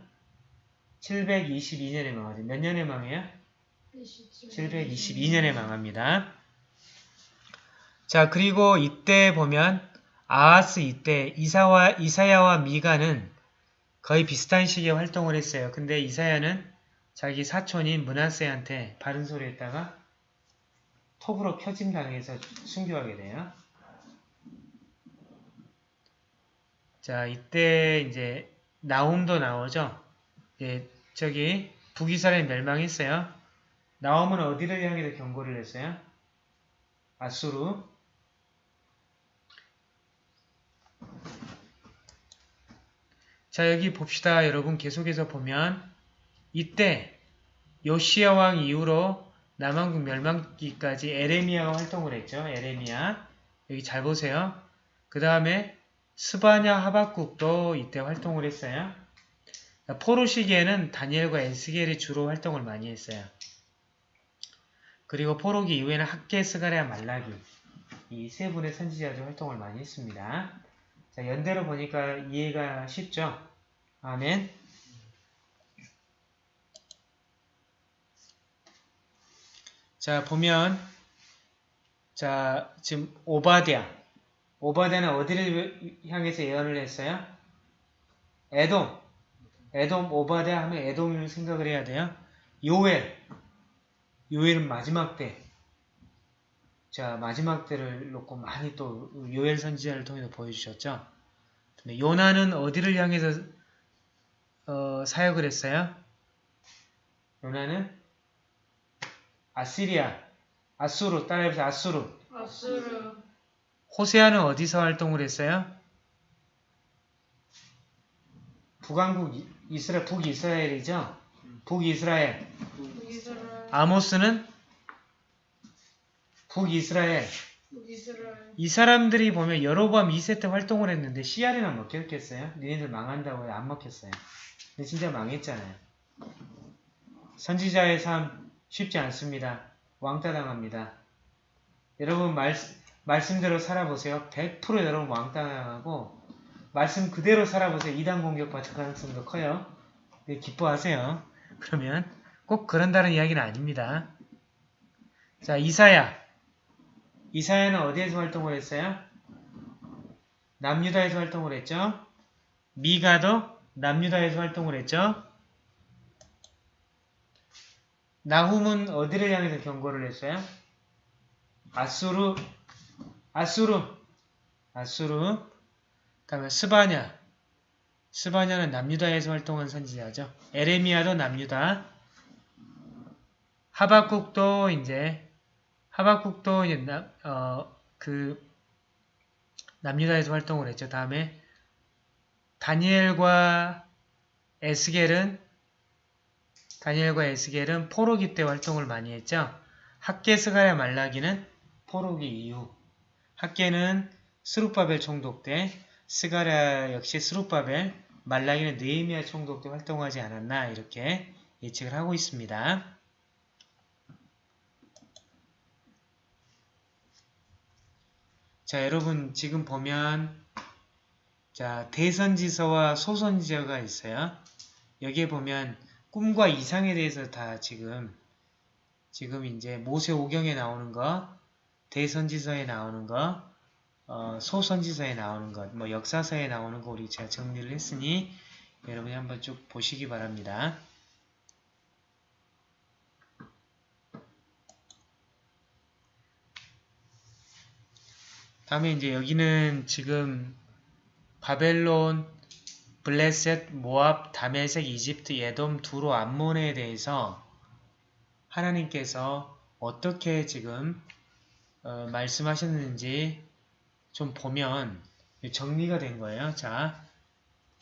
[SPEAKER 1] 722년에 망하죠. 몇 년에 망해요? 722년에 망합니다. 자, 그리고 이때 보면 아하스 이때 이사와 이사야와 미가는 거의 비슷한 시기에 활동을 했어요. 근데 이사야는 자기 사촌인 문하세한테 바른 소리 했다가 톱으로 표짐 당해서 순교하게 돼요. 자, 이때 이제 나움도 나오죠. 예, 저기 북이스라엘 멸망했어요. 나움은 어디를 향해서 경고를 했어요? 아수르. 자, 여기 봅시다. 여러분 계속해서 보면 이때 요시아 왕 이후로 남한국 멸망기까지 에레미야가 활동을 했죠. 에레미야. 여기 잘 보세요. 그 다음에 스바냐 하박국도 이때 활동을 했어요. 포로 시기에는 다니엘과 에스겔이 주로 활동을 많이 했어요. 그리고 포로기 이후에는 학계, 스가랴, 말라기 이 세 분의 선지자들 활동을 많이 했습니다. 자, 연대로 보니까 이해가 쉽죠? 아멘. 자, 보면 자, 지금 오바댜. 오바댜는 어디를 향해서 예언을 했어요? 에돔. 에돔 오바댜 하면 에돔을 생각을 해야 돼요. 요엘. 요엘은 마지막 때. 자, 마지막 때를 놓고 많이 또 요엘 선지자를 통해서 보여주셨죠. 요나는 어디를 향해서 어, 사역을 했어요? 요나는 아시리아, 아수르, 따라해보세요. 아수르.
[SPEAKER 2] 아수르
[SPEAKER 1] 호세아는 어디서 활동을 했어요? 북왕국 이- 이스라엘, 북이스라엘이죠? 북이스라엘.
[SPEAKER 2] 북이스라엘
[SPEAKER 1] 아모스는 북이스라엘.
[SPEAKER 2] 이
[SPEAKER 1] 사람들이 보면 여로보암 2세 때 활동을 했는데 씨알에는 먹혔겠어요? 니네들 망한다고 안 먹혔어요. 근데 진짜 망했잖아요. 선지자의 삶 쉽지 않습니다. 왕따 당합니다. 여러분 말, 말씀대로 살아보세요. 100% 여러분 왕따 당하고 말씀 그대로 살아보세요. 이단 공격 받을 가능성도 커요. 네, 기뻐하세요. 그러면 꼭 그런다는 이야기는 아닙니다. 자, 이사야. 이사야는 어디에서 활동을 했어요? 남유다에서 활동을 했죠. 미가도 남유다에서 활동을 했죠. 나훔은 어디를 향해서 경고를 했어요? 아수르, 아수르, 아수르. 다음에 스바냐. 스바냐는 남유다에서 활동한 선지자죠. 에레미야도 남유다. 하박국도 이제 하박국도 이제 남, 어, 그 남유다에서 활동을 했죠. 다음에 다니엘과 에스겔은 다니엘과 에스겔은 포로기 때 활동을 많이 했죠. 학개 스가랴 말라기는 포로기 이후 학개는 스룹바벨 총독 때 스가랴 역시 스룹바벨 말라기는 느헤미야 총독 때 활동하지 않았나 이렇게 예측을 하고 있습니다. 자, 여러분 지금 보면 자, 대선지서와 소선지서가 있어요. 여기에 보면 꿈과 이상에 대해서 다 지금 지금 이제 모세 오경에 나오는 거, 대선지서에 나오는 거, 어, 소선지서에 나오는 것, 뭐 역사서에 나오는 거 우리 제가 정리를 했으니 여러분이 한번 쭉 보시기 바랍니다. 다음에 이제 여기는 지금 바벨론, 블레셋, 모압, 다메섹, 이집트, 에돔, 두로, 암몬에 대해서 하나님께서 어떻게 지금 어, 말씀하셨는지 좀 보면 정리가 된 거예요. 자,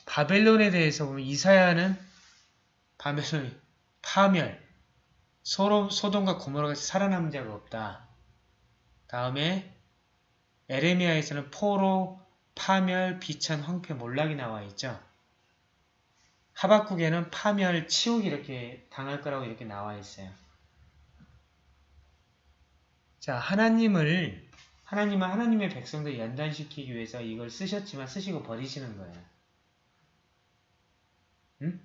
[SPEAKER 1] 바벨론에 대해서 보면 이사야는 바벨론 파멸, 소로, 소돔과 고모라 같이 살아남은 자가 없다. 다음에 에레미야에서는 포로, 파멸, 비천, 황폐, 몰락이 나와 있죠. 하박국에는 파멸, 치욕 이렇게 당할 거라고 이렇게 나와 있어요. 자, 하나님을 하나님은 하나님의 백성들 연단시키기 위해서 이걸 쓰셨지만 쓰시고 버리시는 거예요. 응?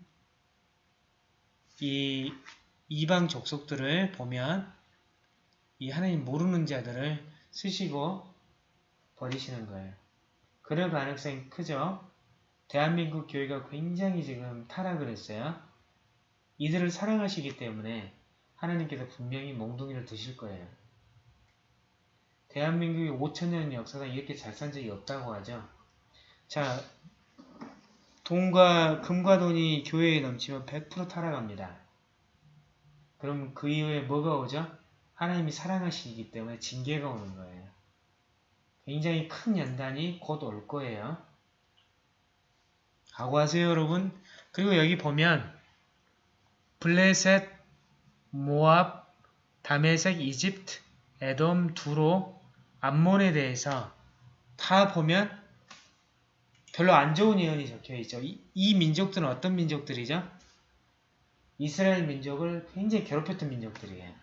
[SPEAKER 1] 이 이방 족속들을 보면 이 하나님 모르는 자들을 쓰시고 버리시는 거예요. 그럴 가능성이 크죠. 대한민국 교회가 굉장히 지금 타락을 했어요. 이들을 사랑하시기 때문에 하나님께서 분명히 몽둥이를 드실 거예요. 대한민국의 5천년 역사가 이렇게 잘 산 적이 없다고 하죠. 자, 돈과 금과 돈이 교회에 넘치면 100% 타락합니다. 그럼 그 이후에 뭐가 오죠? 하나님이 사랑하시기 때문에 징계가 오는 거예요. 굉장히 큰 연단이 곧 올 거예요. 각오하세요 여러분. 그리고 여기 보면 블레셋, 모압, 다메섹, 이집트, 에돔, 두로, 암몬에 대해서 다 보면 별로 안 좋은 예언이 적혀 있죠. 이, 이 민족들은 어떤 민족들이죠? 이스라엘 민족을 굉장히 괴롭혔던 민족들이에요.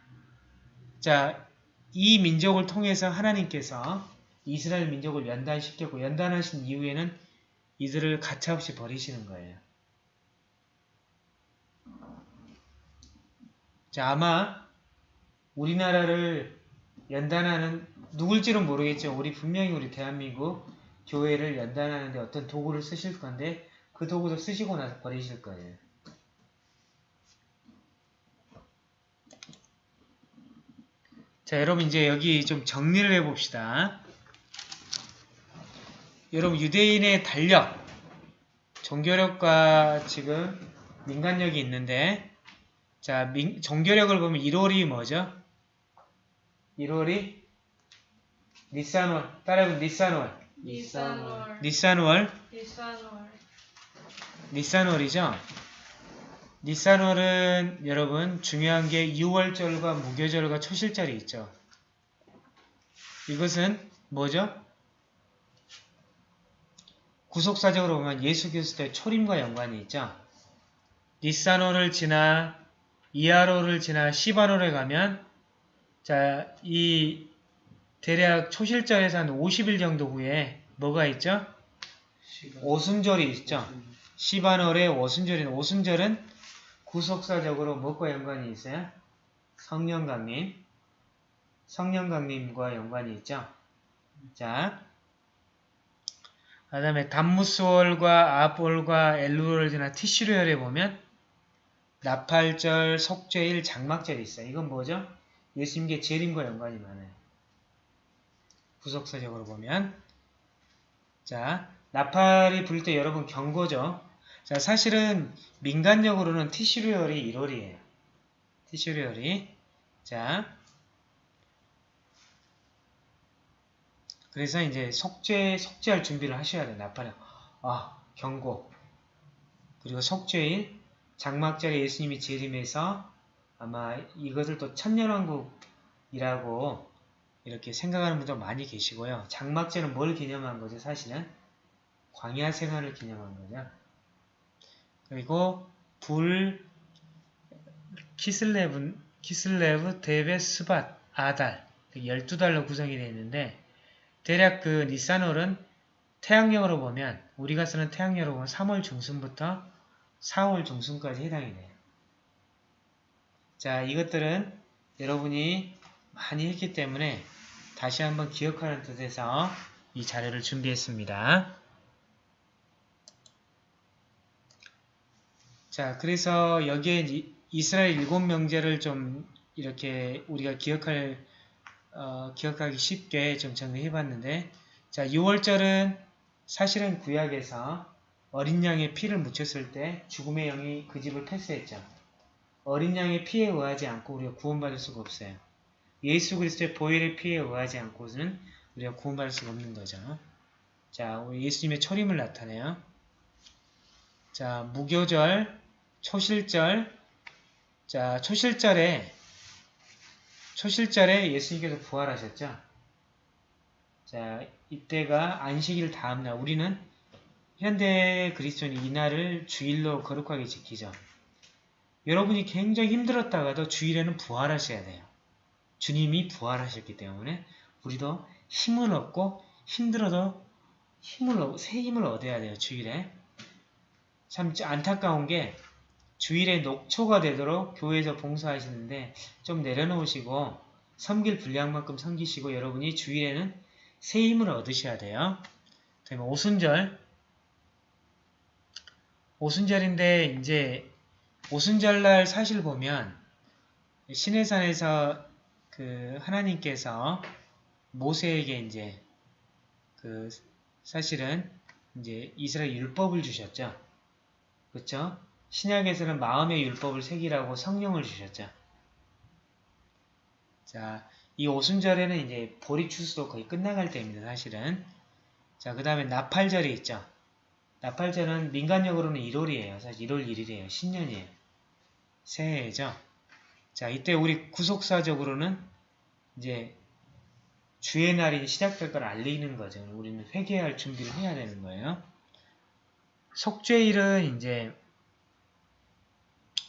[SPEAKER 1] 자, 이 민족을 통해서 하나님께서 이스라엘 민족을 연단시켰고 연단하신 이후에는 이들을 가차없이 버리시는 거예요. 자, 아마 우리나라를 연단하는 누굴지는 모르겠죠. 우리 분명히 우리 대한민국 교회를 연단하는데 어떤 도구를 쓰실 건데 그 도구도 쓰시고 나서 버리실 거예요. 자, 여러분 이제 여기 좀 정리를 해봅시다. 여러분 유대인의 달력, 종교력과 지금 민간력이 있는데 자, 민, 종교력을 보면 1월이 뭐죠? 1월이 니산월, 따라해보면 니산월,
[SPEAKER 2] 니산월,
[SPEAKER 1] 니산월,
[SPEAKER 2] 니산월,
[SPEAKER 1] 니산월이죠? 니산월은 여러분 중요한 게 6월절과 무교절과 초실절이 있죠. 이것은 뭐죠? 구속사적으로 보면 예수 그리스도의 초림과 연관이 있죠. 니산월을 지나 이하로를 지나 시바로를 가면 자, 이 대략 초실절에서 한 50일 정도 후에 뭐가 있죠? 오순절이 있죠. 시바널의 오순절인 오순절은 구속사적으로 뭐과 연관이 있어요? 성령 강림. 성령 강림과 연관이 있죠. 자, 그 다음에 담무스월과 아볼과 엘루월을 지나 티슈르열에 보면 나팔절, 속죄일, 장막절이 있어요. 이건 뭐죠? 예수님께 재림과 연관이 많아요. 구속사적으로 보면 자, 나팔이 불 때 여러분 경고죠. 자, 사실은 민간적으로는 티슈리얼이 1월이에요. 티슈리얼이. 자, 그래서 이제 속죄, 속죄할 준비를 하셔야 돼요. 나팔에. 아, 경고. 그리고 속죄일, 장막절에 예수님이 재림해서 아마 이것을 또 천년왕국이라고 이렇게 생각하는 분도 많이 계시고요. 장막절은 뭘 기념한 거죠? 사실은 광야 생활을 기념한 거죠. 그리고 불 키슬레브 키슬레브 데벳 스밧 아달 12달로 구성이 되어 있는데 대략 그 니산월은 태양력으로 보면 우리가 쓰는 태양력으로 보면 3월 중순부터 4월 중순까지 해당이 돼요. 자 이것들은 여러분이 많이 했기 때문에 다시 한번 기억하는 뜻에서 이 자료를 준비했습니다. 자, 그래서 여기에 이- 이스라엘 일곱 명제를 좀 이렇게 우리가 기억할 어, 기억하기 쉽게 좀 정리해 봤는데 자, 6월절은 사실은 구약에서 어린 양의 피를 묻혔을 때 죽음의 영이 그 집을 패스했죠. 어린 양의 피에 의하지 않고 우리가 구원받을 수가 없어요. 예수 그리스도의 보혈의 피에 의하지 않고는 우리가 구원받을 수가 없는 거죠. 자, 우리 예수님의 초림을 나타내요. 자, 무교절, 초실절, 자, 초실절에, 초실절에 예수님께서 부활하셨죠? 자, 이때가 안식일 다음날, 우리는 현대 그리스도인 이날을 주일로 거룩하게 지키죠. 여러분이 굉장히 힘들었다가도 주일에는 부활하셔야 돼요. 주님이 부활하셨기 때문에 우리도 힘을 얻고 힘들어도 힘을 얻, 새 힘을 얻어야 돼요. 주일에. 참 안타까운 게 주일에 녹초가 되도록 교회에서 봉사하시는데 좀 내려놓으시고 섬길 분량만큼 섬기시고 여러분이 주일에는 새 힘을 얻으셔야 돼요. 다음에 오순절 오순절인데 이제 오순절날 사실 보면 시내산에서 그 하나님께서 모세에게 이제 그 사실은 이제 이스라엘 율법을 주셨죠. 그렇죠? 신약에서는 마음의 율법을 새기라고 성령을 주셨죠. 자, 이 오순절에는 이제 보리 추수도 거의 끝나갈 때입니다. 사실은. 자, 그 다음에 나팔절이 있죠. 나팔절은 민간적으로는 1월이에요. 사실 1월 1일이에요. 신년이에요. 새해죠. 자, 이때 우리 구속사적으로는 이제 주의 날이 시작될 걸 알리는 거죠. 우리는 회개할 준비를 해야 되는 거예요. 속죄일은 이제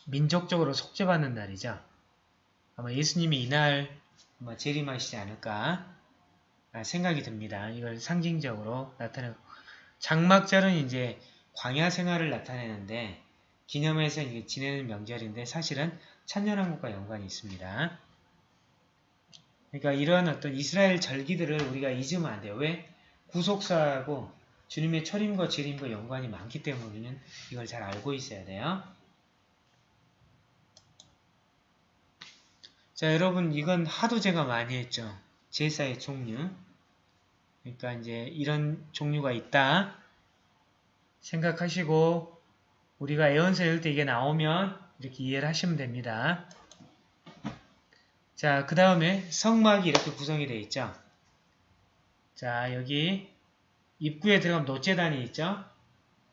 [SPEAKER 1] 민족적으로 속죄받는 날이죠. 아마 예수님이 이날 아마 재림하시지 않을까 아, 생각이 듭니다. 이걸 상징적으로 나타내고 장막절은 이제 광야 생활을 나타내는데 기념해서 이게 지내는 명절인데 사실은 천년왕국과 연관이 있습니다. 그러니까 이런 어떤 이스라엘 절기들을 우리가 잊으면 안 돼요. 왜? 구속사하고 주님의 철임과 재림과 연관이 많기 때문에 우리는 이걸 잘 알고 있어야 돼요. 자, 여러분 이건 하도 제가 많이 했죠. 제사의 종류. 그러니까 이제 이런 종류가 있다. 생각하시고 우리가 애원서 읽을 때 이게 나오면 이렇게 이해를 하시면 됩니다. 자, 그 다음에 성막이 이렇게 구성이 되어 있죠. 자, 여기 입구에 들어가면 노재단이 있죠.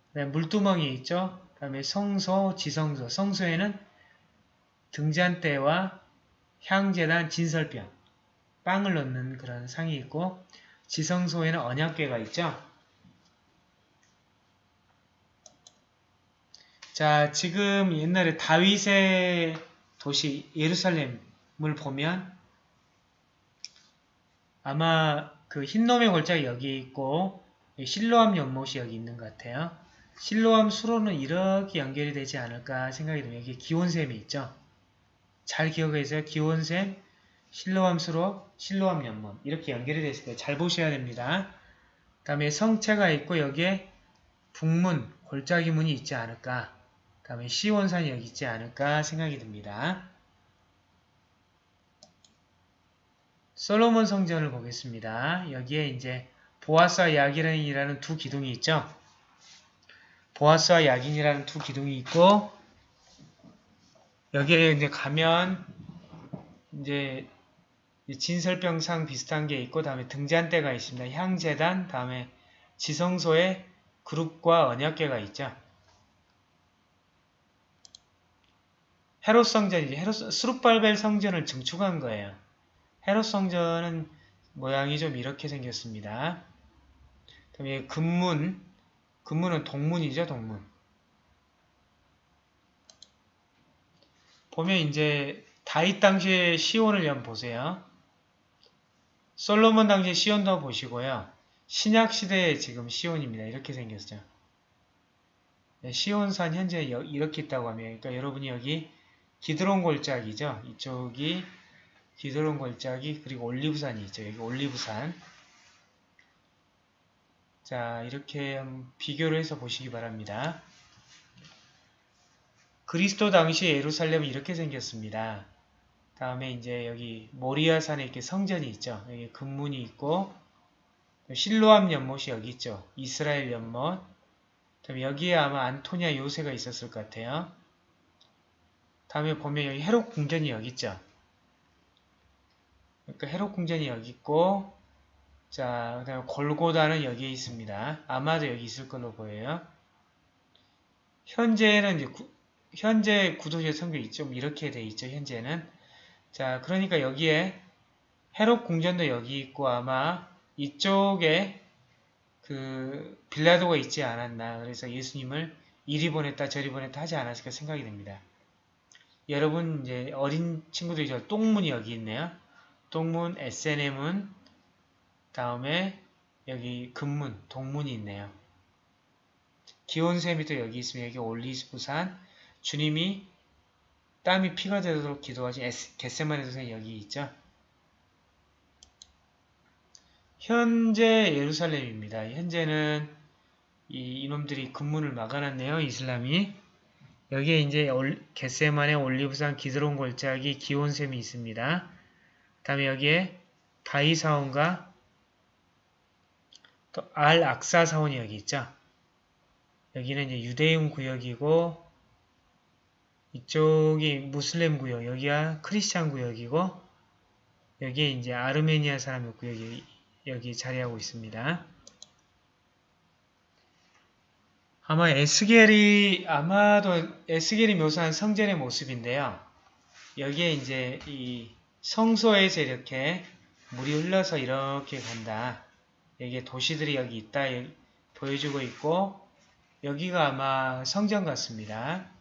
[SPEAKER 1] 그다음에 물두멍이 있죠. 그 다음에 성소, 지성소. 성소에는 등잔대와 향재단, 진설병, 빵을 넣는 그런 상이 있고 지성소에는 언약궤가 있죠. 자, 지금 옛날에 다윗의 도시 예루살렘을 보면 아마 그 흰놈의 골짜기 여기 있고 실로암 연못이 여기 있는 것 같아요. 실로암 수로는 이렇게 연결이 되지 않을까 생각이 듭니다. 여기 기온샘이 있죠. 잘 기억해서 기온샘, 실로암 수로, 실로암 연못 이렇게 연결이 되어 있을 거예요. 잘 보셔야 됩니다. 그 다음에 성체가 있고 여기에 북문, 골짜기 문이 있지 않을까 그 다음에 시온산이 여기 있지 않을까 생각이 듭니다. 솔로몬 성전을 보겠습니다. 여기에 이제 보아스와 야긴이라는 두 기둥이 있죠. 보아스와 야긴이라는 두 기둥이 있고 여기에 이제 가면 이제 진설병상 비슷한 게 있고 다음에 등잔대가 있습니다. 향재단 다음에 지성소에 그룹과 언약궤가 있죠. 헤롯 성전이지 헤롯 스룹발벨 성전을 증축한 거예요. 헤롯 성전은 모양이 좀 이렇게 생겼습니다. 그다음에 금문, 금문은 동문이죠, 동문. 보면 이제 다윗 당시의 시온을 한번 보세요. 솔로몬 당시의 시온도 보시고요. 신약 시대의 지금 시온입니다. 이렇게 생겼죠. 네, 시온산 현재 이렇게 있다고 하면 그러니까 여러분이 여기 기드론 골짜기죠. 이쪽이 기드론 골짜기 그리고 올리브산이 있죠. 여기 올리브산. 자 이렇게 비교를 해서 보시기 바랍니다. 그리스도 당시 예루살렘은 이렇게 생겼습니다. 다음에 이제 여기 모리아산에 이렇게 성전이 있죠. 여기 금문이 있고 실로암 연못이 여기 있죠. 이스라엘 연못. 여기에 아마 안토니아 요새가 있었을 것 같아요. 다음에 보면 여기 헤롯 궁전이 여기 있죠. 그러니까 헤롯 궁전이 여기 있고 자, 그 다음에 골고다는 여기에 있습니다. 아마도 여기 있을 걸로 보여요. 현재는 이제 구, 현재 구도적 성격이 좀 이렇게 돼 있죠. 현재는 자, 그러니까 여기에 헤롯 궁전도 여기 있고 아마 이쪽에 그 빌라도가 있지 않았나. 그래서 예수님을 이리 보냈다 저리 보냈다 하지 않았을까 생각이 됩니다. 여러분 이제 어린 친구들이 저 똥문이 여기 있네요. 똥문, SNM은 다음에 여기 금문, 동문이 있네요. 기온샘이 또 여기 있으면 여기 올리스부산 주님이 땀이 피가 되도록 기도하신 겟세마네 도산이 여기 있죠. 현재 예루살렘입니다. 현재는 이 이놈들이 근문을 막아놨네요. 이슬람이. 여기에 이제 겟세만의 올리브산 기드론 골짜기 기온샘이 있습니다. 다음에 여기에 바이사원과 또 알 악사 사원이 여기 있죠. 여기는 이제 유대인 구역이고 이쪽이 무슬림 구역, 여기가 크리스찬 구역이고 여기에 이제 아르메니아 사람의 구역이 여기 자리하고 있습니다. 아마 에스겔이 아마도 에스겔이 묘사한 성전의 모습인데요. 여기에 이제 이 성소에서 이렇게 물이 흘러서 이렇게 간다. 여기에 도시들이 여기 있다 보여주고 있고 여기가 아마 성전 같습니다.